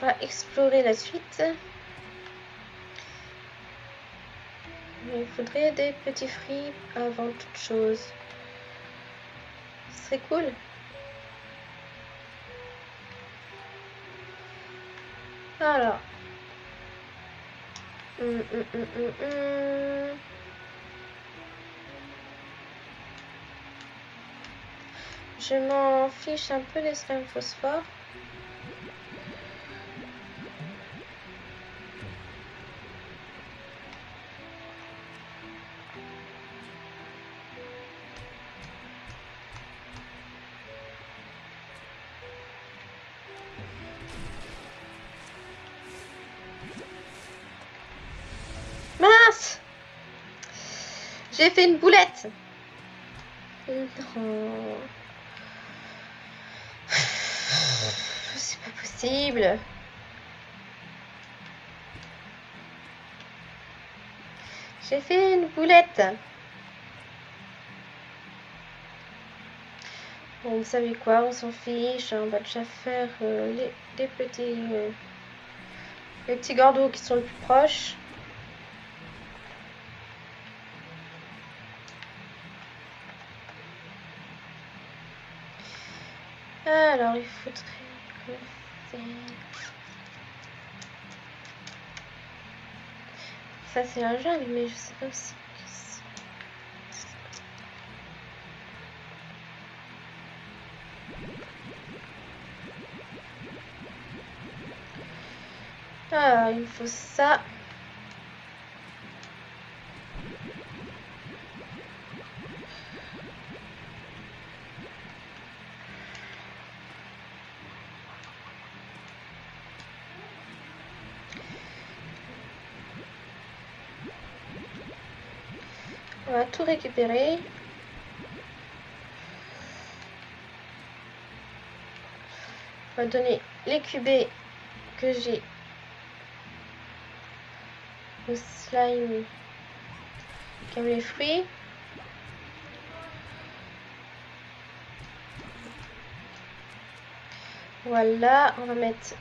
Va explorer la suite. Il faudrait des petits fruits avant toute chose. Ce serait cool. Alors. Hum, hum, hum, Je m'en fiche un peu des slime phosphore. J'ai fait une boulette Non. C'est pas possible. J'ai fait une boulette. Bon, vous savez quoi, on s'en fiche. On va déjà faire euh, les, les, petits... Euh, les petits gordos qui sont le plus proches. Alors, il faudrait faire... Ça, c'est la jungle, mais je sais pas si... Ah, il faut ça. Récupérer. On va donner les cubés que j'ai au slime comme les fruits. Voilà, on va mettre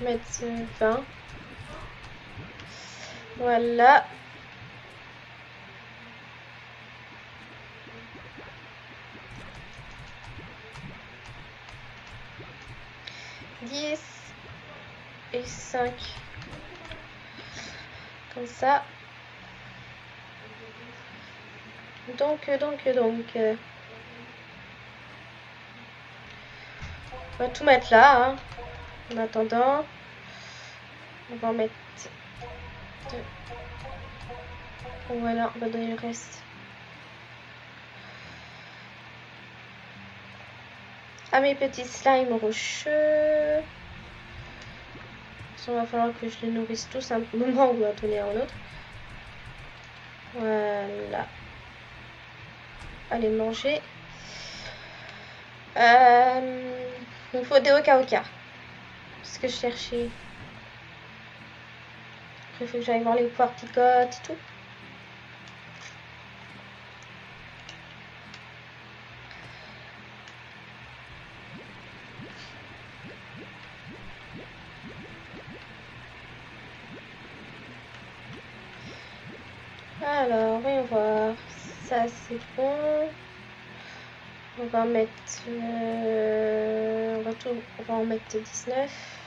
mettre 20 voilà. Dix et cinq. Comme ça. Donc, donc, donc. On va tout mettre là. Hein. En attendant, on va en mettre voilà, on va donner le reste. À mes petits slimes rocheux. Il va falloir que je les nourrisse tous un moment ou à donner un autre. Voilà. Allez, manger. Euh, il faut des oka. Ce que je cherchais. Il faut que j'aille voir les poires picotes et tout. Alors, voyons voir. Ça, c'est bon. On va mettre... Euh, on, va tout, on va en mettre 19.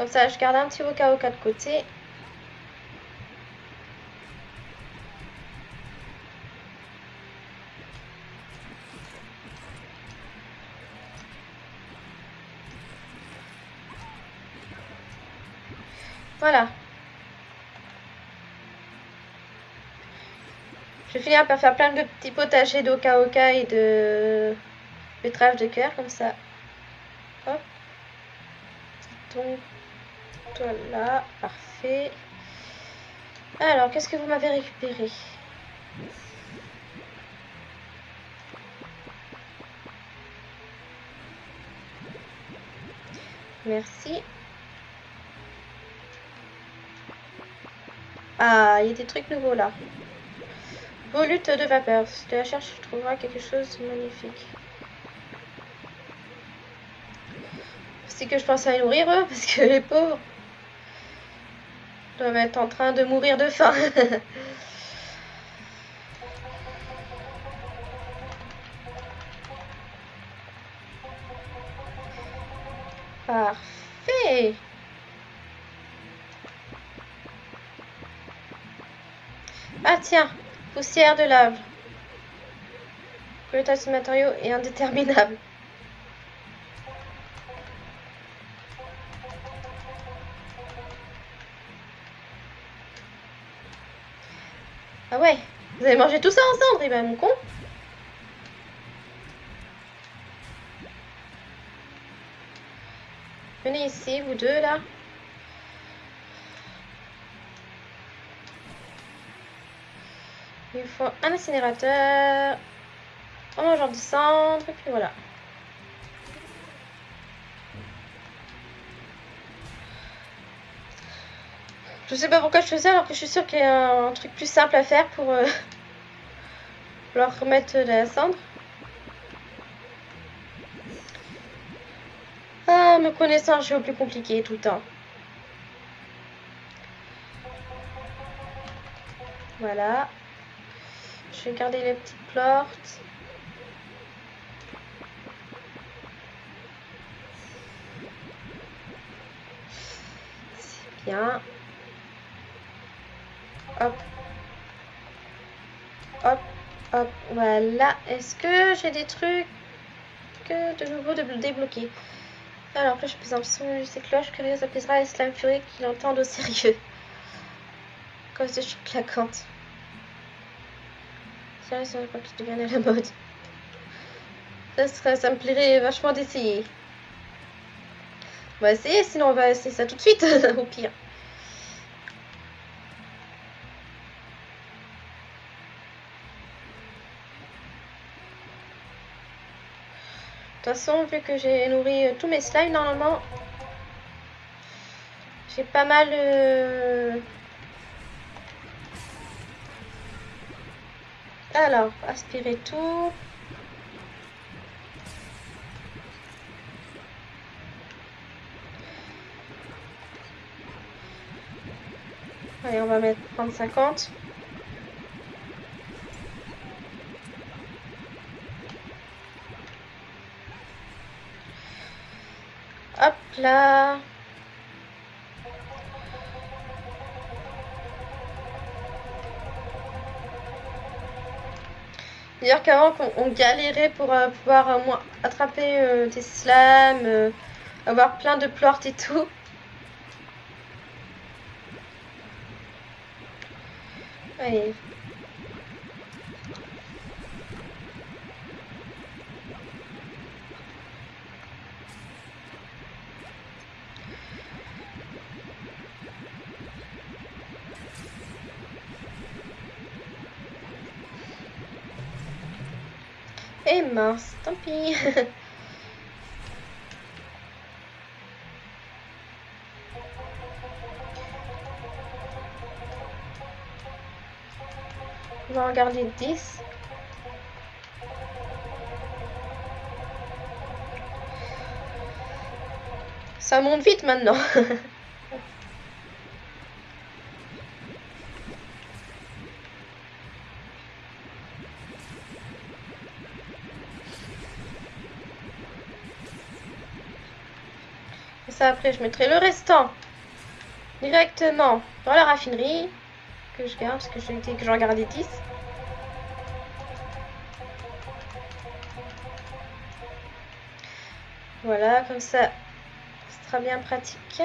Comme ça, je garde un petit au cas de côté. Voilà. Je vais finir par faire plein de petits potagers d'oka oka et de betterave de cœur comme ça. Hop. Donc, toi là, parfait. Alors, qu'est-ce que vous m'avez récupéré? Merci. Ah, il y a des trucs nouveaux là. Volute de vapeur. Si tu la cherches, tu trouveras quelque chose de magnifique. C'est que je pense à nourrir eux, parce que les pauvres doivent être en train de mourir de faim. *laughs* Parfait. Ah tiens, poussière de lave. Le tas de matériaux est indéterminable. Vous avez mangé tout ça ensemble, et ben mon con. Venez ici, vous deux là. Il faut un incinérateur, un mangeur de cendres, et puis voilà. Je sais pas pourquoi je fais ça alors que je suis sûre qu'il y a un truc plus simple à faire pour euh, leur remettre de la cendre. Ah, me connaissant, je suis au plus compliqué tout le temps. Voilà. Je vais garder les petites portes. C'est bien. Hop. Hop. Hop. Voilà. Est-ce que j'ai des trucs de nouveau de débloquer? Alors, cloche plus son ces cloches, curieuse apaisera et slam fury qui l'entendent au sérieux. Cause de choc claquante. Pas qui à la mode. Ça, ça me plairait vachement d'essayer. On va essayer, sinon on va essayer ça tout de suite, *laughs* au pire. Façon, vu que j'ai nourri euh, tous mes slimes, normalement, j'ai pas mal... Euh, alors, aspirer tout. Allez, on va mettre 30-50. Là. D'ailleurs qu'avant on, galérait pour euh, pouvoir euh, attraper euh, des slams, avoir plein de plortes et tout. Allez, Et mince, tant pis. *laughs* On va regarder 10. Ça monte vite maintenant. *laughs* après, je mettrai le restant directement dans la raffinerie que je garde parce que j'ai dit que j'en gardais 10. Voilà, comme ça, ce sera bien pratique.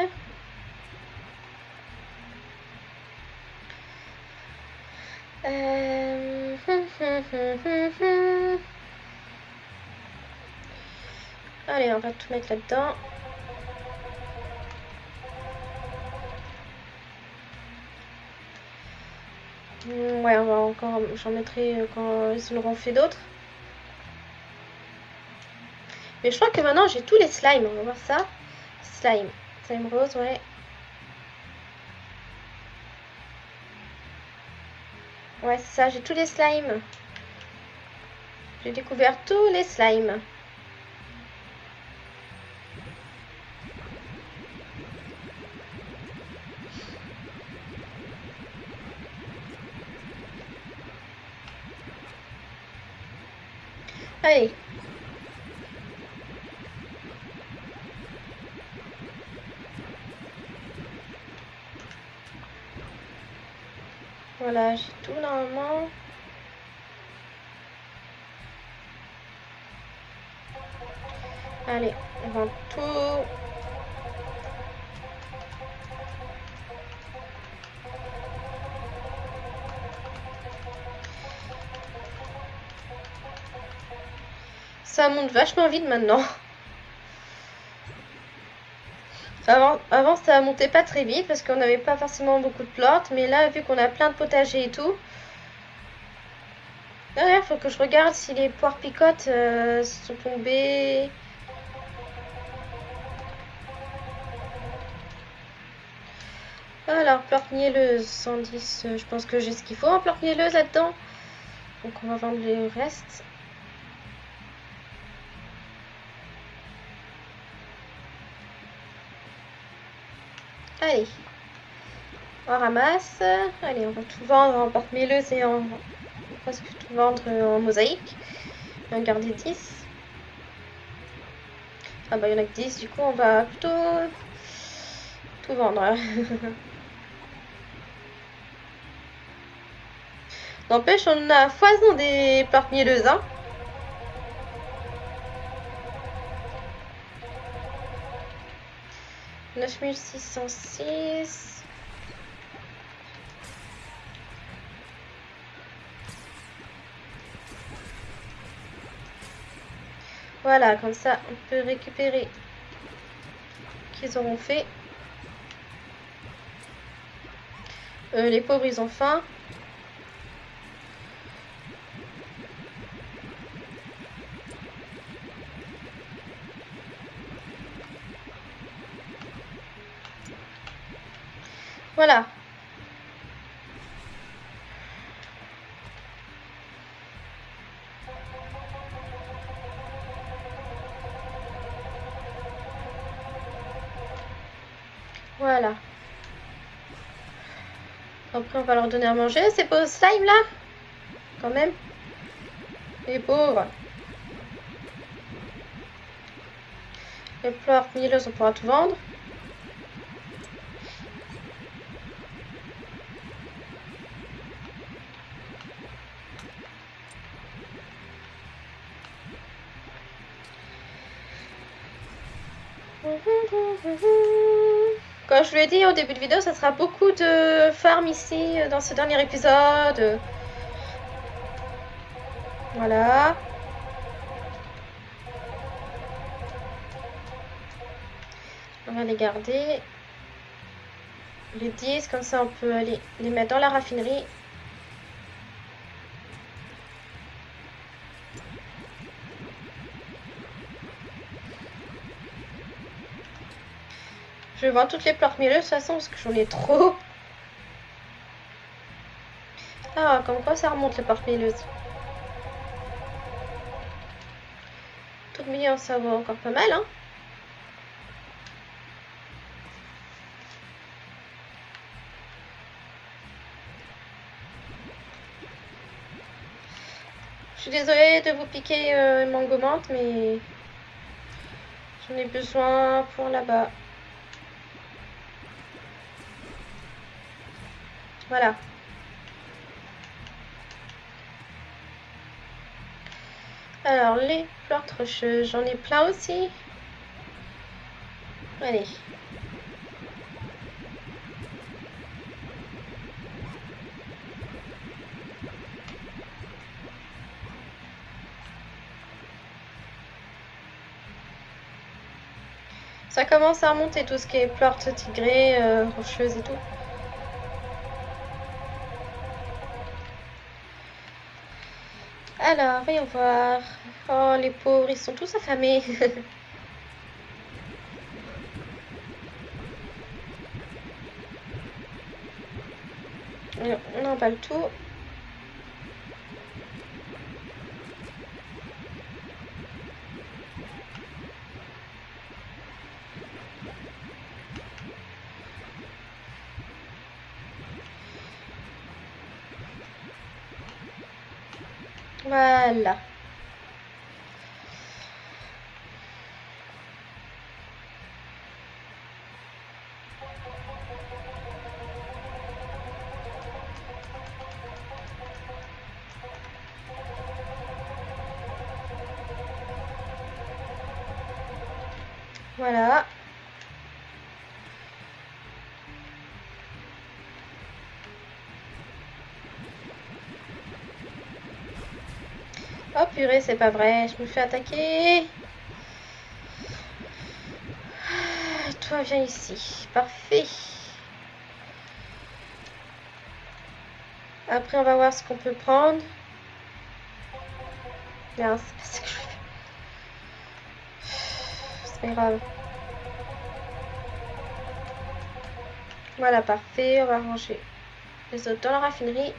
Euh... *laughs* Allez, on va tout mettre là-dedans. Ouais, on va encore, j'en mettrai euh, quand ils auront fait d'autres. Mais je crois que maintenant j'ai tous les slimes. On va voir ça. Slime. Slime rose, ouais. Ouais, c'est ça, j'ai tous les slimes. J'ai découvert tous les slimes. Voilà, j'ai tout normalement. Allez, on va tout. Ça monte vachement vite maintenant. Avant, avant ça montait pas très vite parce qu'on n'avait pas forcément beaucoup de plantes. Mais là, vu qu'on a plein de potagers et tout. D'ailleurs, faut que je regarde si les poires picotes euh, sont tombées. Alors, plante mielleuse, 110, euh, je pense que j'ai ce qu'il faut en plante mielleuse là-dedans. Donc on va vendre le reste. Allez, on ramasse. Allez, on va tout vendre en porte-mielleuse et en presque tout vendre en mosaïque. Et en garder 10. Ah bah il y en a que 10, du coup on va plutôt tout vendre. *laughs* N'empêche, on a foison des porte mieleuses. Hein. Neuf mille six cent six. Voilà, comme ça, on peut récupérer qu'ils auront fait. Euh, les pauvres, ils ont faim. Voilà. Voilà. Après, on va leur donner à manger. Pas au slime, là Quand même. Les pauvres. Les fleurs mieleuses, on pourra tout vendre. Comme je vous l'ai dit au début de vidéo, ça sera beaucoup de farm ici dans ce dernier épisode. Voilà. On va les garder. Les 10, comme ça on peut aller les mettre dans la raffinerie. Vais vendre toutes les plantes mieleuses de toute façon parce que j'en ai trop. Ah, comme quoi ça remonte les plantes mieleuses. Tout million, ça vaut encore pas mal, hein. Je suis désolée de vous piquer euh, mais j'en ai besoin pour là-bas. Voilà. Alors, les plantes rocheuses, j'en ai plein aussi. Allez. Ça commence à remonter tout ce qui est plantes tigrées, euh, rocheuses et tout. Alors, voyons voir. Oh, les pauvres, ils sont tous affamés. *laughs* on emballe tout. C'est pas vrai, je me fais attaquer. Toi, viens ici. Parfait. Après, on va voir ce qu'on peut prendre. Merde, c'est pas ce que je fais. C'est pas grave. Voilà, parfait. On va ranger les autres dans la raffinerie.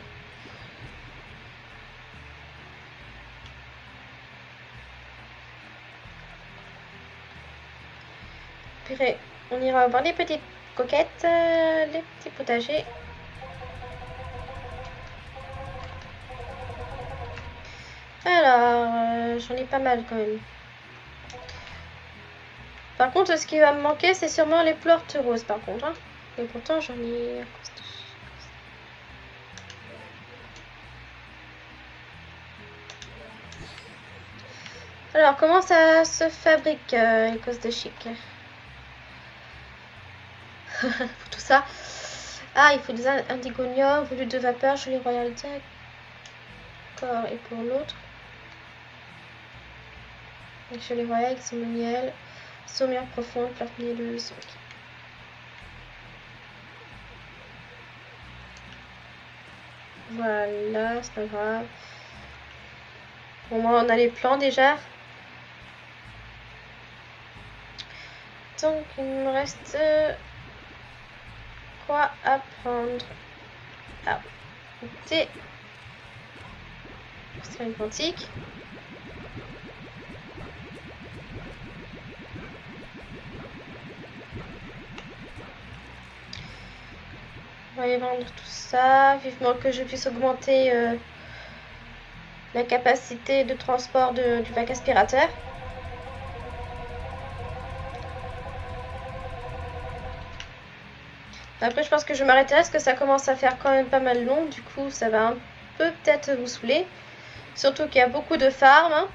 On ira voir les petites coquettes, euh, les petits potagers. Alors, euh, j'en ai pas mal quand même. Par contre, ce qui va me manquer, c'est sûrement les plantes roses, par contre. Hein. Et pourtant, j'en ai... Alors, comment ça se fabrique, euh, cause de chic? *laughs* tout ça. Ah, il faut des indigoniums, volume de vapeur, les royal D'accord, et pour l'autre les royales qui le miel, sommière profonde, plante mielleuse. Voilà, c'est pas grave. Bon, moi, on a les plans déjà. Donc, il me reste quoi apprendre Ah, T. une quantique. On va y vendre tout ça. Vivement que je puisse augmenter euh, la capacité de transport du bac aspirateur. Après, je pense que je m'arrêterai parce que ça commence à faire quand même pas mal long. Du coup, ça va un peu peut-être vous saouler. Surtout qu'il y a beaucoup de farms. Hein.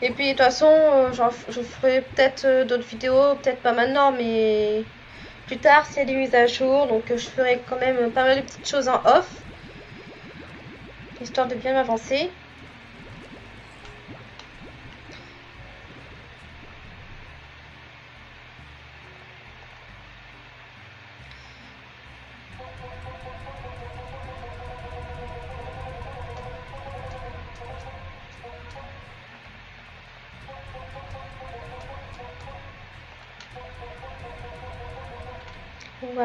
Et puis, de toute façon, euh, je ferai peut-être euh, d'autres vidéos. Peut-être pas maintenant, mais plus tard, s'il y a des mises à jour. Donc, euh, je ferai quand même pas mal de petites choses en off. Histoire de bien m'avancer.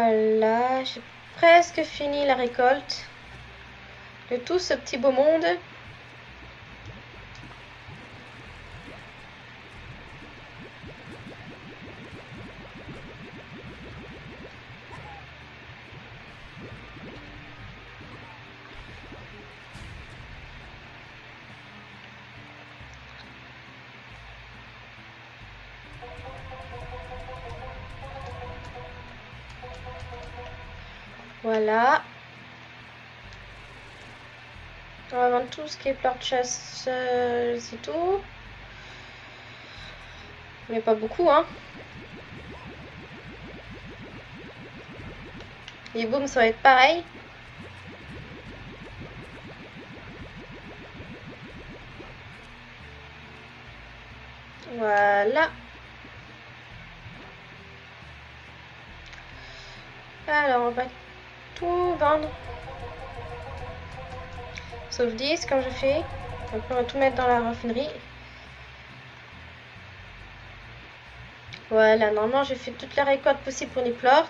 Voilà, j'ai presque fini la récolte de tout ce petit beau monde. Voilà. On va vendre tout ce qui est fleur de chasse, euh, c'est tout. Mais pas beaucoup, hein. Les baumes, ça va être pareil. Voilà. Alors, on va tout vendre. Sauf 10, comme je fais. On va tout mettre dans la raffinerie. Voilà, normalement, j'ai fait toute la récolte possible pour les plorts.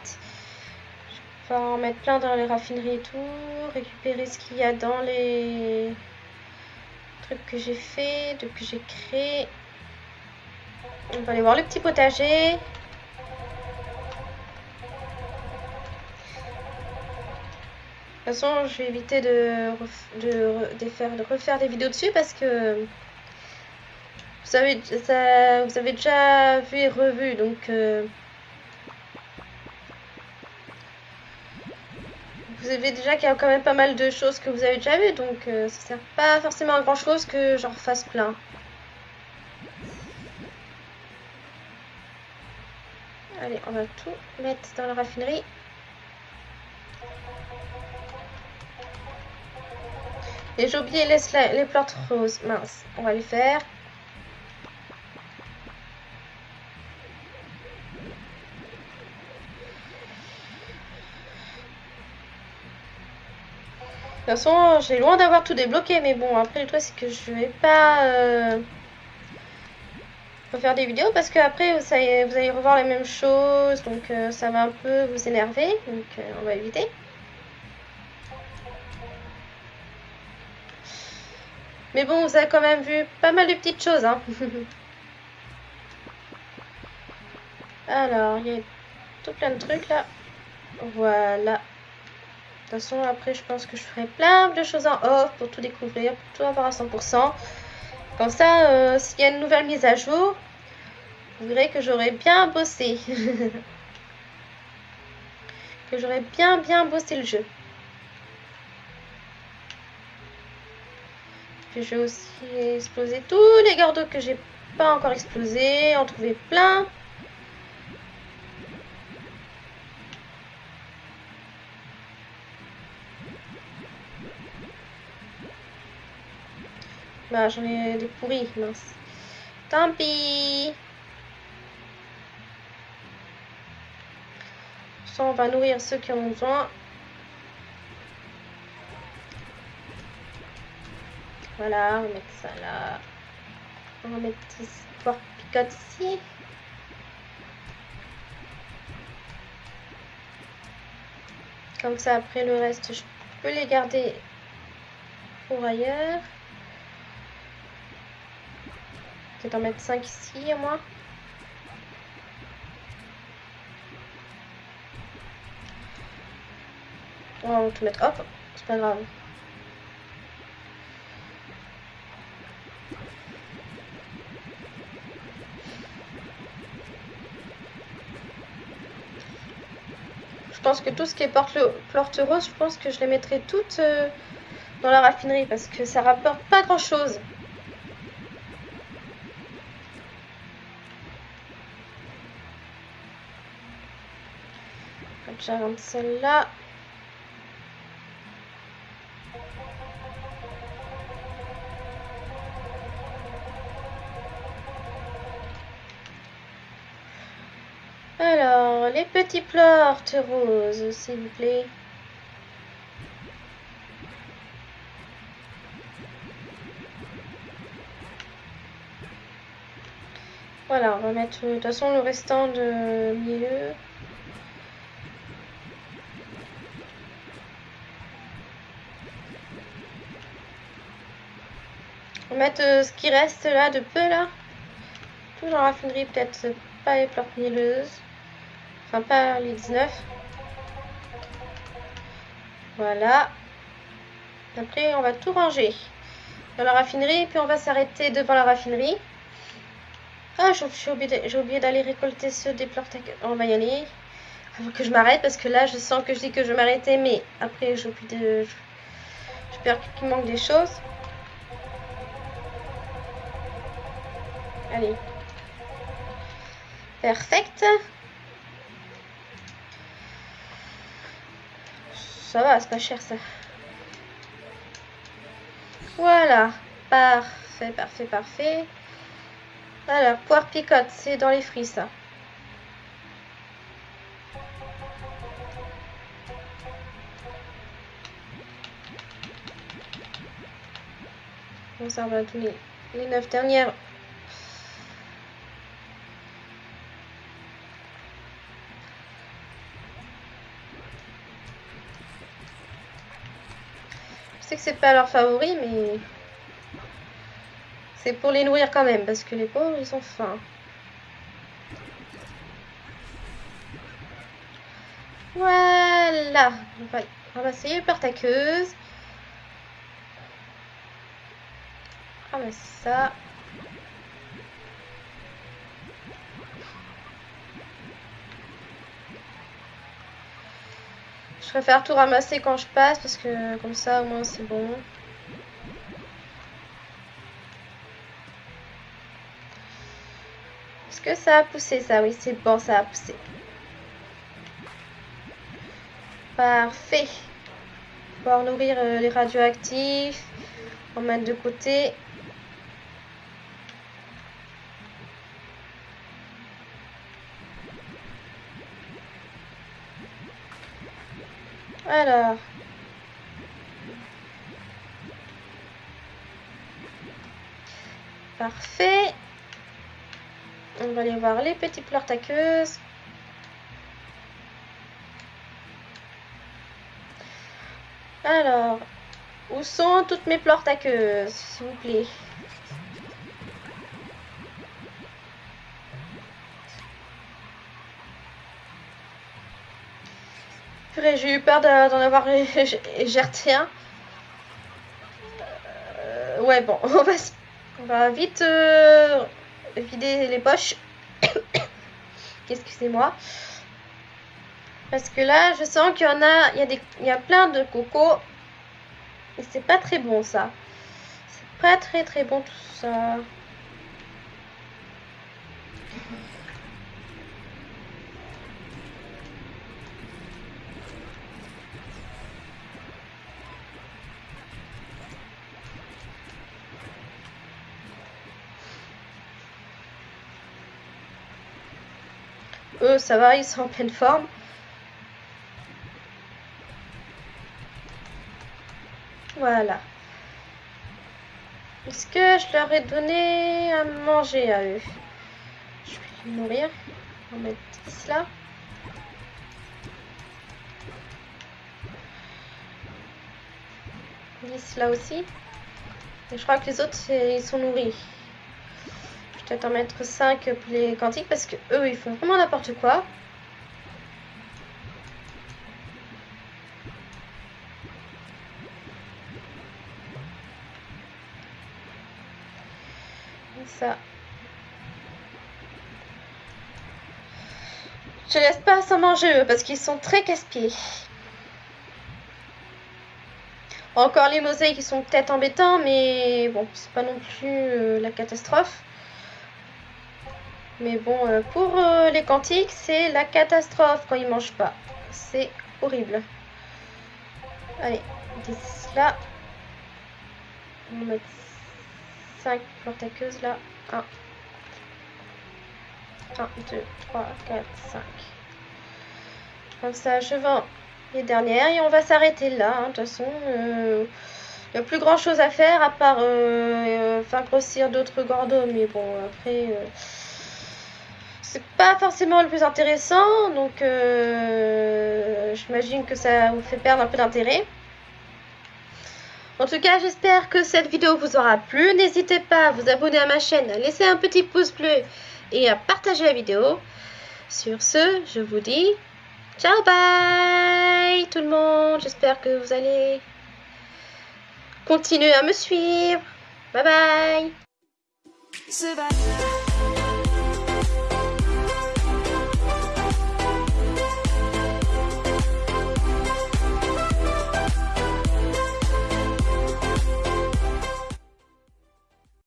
Je vais en mettre plein dans les raffineries et tout. Récupérer ce qu'il y a dans les trucs que j'ai fait, de que j'ai créé. On va aller voir le petit potager. De toute façon, je vais éviter de, faire, refaire des vidéos dessus parce que vous avez, déjà vu et revu. Donc, euh, vous avez déjà qu'il y a quand même pas mal de choses que vous avez déjà vues. Donc, euh, ça sert pas forcément à grand chose que j'en refasse plein. Allez, on va tout mettre dans la raffinerie. Et j'ai oublié les, les plantes roses. Mince, on va les faire. De toute façon, j'ai loin d'avoir tout débloqué, mais bon, après le truc c'est que je vais pas euh, faire des vidéos parce que après vous allez, vous allez revoir les mêmes choses, donc euh, ça va un peu vous énerver, donc euh, on va éviter. Mais bon, vous avez quand même vu pas mal de petites choses. Hein. *laughs* Alors, il y a tout plein de trucs là. Voilà. De toute façon, après, je pense que je ferai plein de choses en off pour tout découvrir, pour tout avoir à 100%. Comme ça, euh, s'il y a une nouvelle mise à jour, vous verrez que j'aurai bien bossé. *laughs* que j'aurai bien bien bossé le jeu. Je vais aussi exploser tous les gardes que j'ai pas encore explosé, en trouver plein. Bah j'en ai des pourris, mince. Tant pis. Ça, on va nourrir ceux qui en ont besoin. Voilà, on va mettre ça là. On va mettre ici, porte picote ici. Comme ça, après le reste, je peux les garder pour ailleurs. Peut-être en mettre 5 ici, moi. On va tout mettre. Hop, c'est pas grave. Pense que tout ce qui est porte rose, je pense que je les mettrai toutes euh, dans la raffinerie parce que ça rapporte pas grand chose. J'arrête celle-là. Les petits plantes roses, s'il vous plaît. Voilà, on va mettre de toute façon le restant de milieu. On va mettre euh, ce qui reste là de peu là. Tout dans la raffinerie, peut-être pas les plantes mieleuses. Enfin, pas les 19. Voilà. Après, on va tout ranger dans la raffinerie. Puis on va s'arrêter devant la raffinerie. Ah, j'ai oublié d'aller récolter ceux des plantes. On va y aller. Avant que je m'arrête parce que là, je sens que je dis que je m'arrêter. Mais après, j'oublie de... J'ai peur qu'il manque des choses. Allez. Perfect. ça va, c'est pas cher ça. Voilà, parfait, parfait, parfait. Alors, poire picote, c'est dans les fruits ça. Bon, ça va donner les neuf dernières c'est pas leur favori, mais c'est pour les nourrir quand même, parce que les pauvres, ils ont faim. Voilà. On va ramasser les partaqueuses. Ramasser ça. Je préfère tout ramasser quand je passe parce que comme ça au moins c'est bon. Est-ce que ça a poussé ça? Oui c'est bon ça a poussé. Parfait. Pouvoir nourrir euh, les radioactifs. En mettre de côté. Alors. Parfait. On va aller voir les petites fleurs taqueuses. Alors, où sont toutes mes fleurs taqueuses, s'il vous plaît? J'ai eu peur d'en avoir gerté un. Euh, ouais, bon, *laughs* on va, on va vite euh, vider les poches. *coughs* Excusez-moi. Parce que là, je sens qu'il y en a, il y a, des, il y a plein de coco. Et c'est pas très bon ça. C'est pas très très bon tout ça. Eux, ça va, ils sont en pleine forme. Voilà. Est-ce que je leur ai donné à manger à eux? Je vais nourrir. On va mettre 10 là. là aussi. Et je crois que les autres, ils sont nourris peut-être en mettre 5 pour quantiques parce que eux ils font vraiment n'importe quoi. Ça. Je laisse pas sans manger eux parce qu'ils sont très casse-pieds. Encore les mosaïques qui sont peut-être embêtants, mais bon, c'est pas non plus euh, la catastrophe. Mais bon, euh, pour euh, les quantiques, c'est la catastrophe quand ils mangent pas. C'est horrible. Allez, 10 là. On va mettre 5 portaqueuses là. 1. 1, 2, 3, 4, 5. Comme ça, je vends les dernières et on va s'arrêter là. Hein. De toute façon, euh, il n'y a plus grand chose à faire à part faire grossir d'autres gordos. Mais bon, après c'est pas forcément le plus intéressant, donc euh, j'imagine que ça vous fait perdre un peu d'intérêt. En tout cas, j'espère que cette vidéo vous aura plu. N'hésitez pas à vous abonner à ma chaîne, à laisser un petit pouce bleu et à partager la vidéo. Sur ce, je vous dis ciao bye tout le monde. J'espère que vous allez continuer à me suivre. Bye bye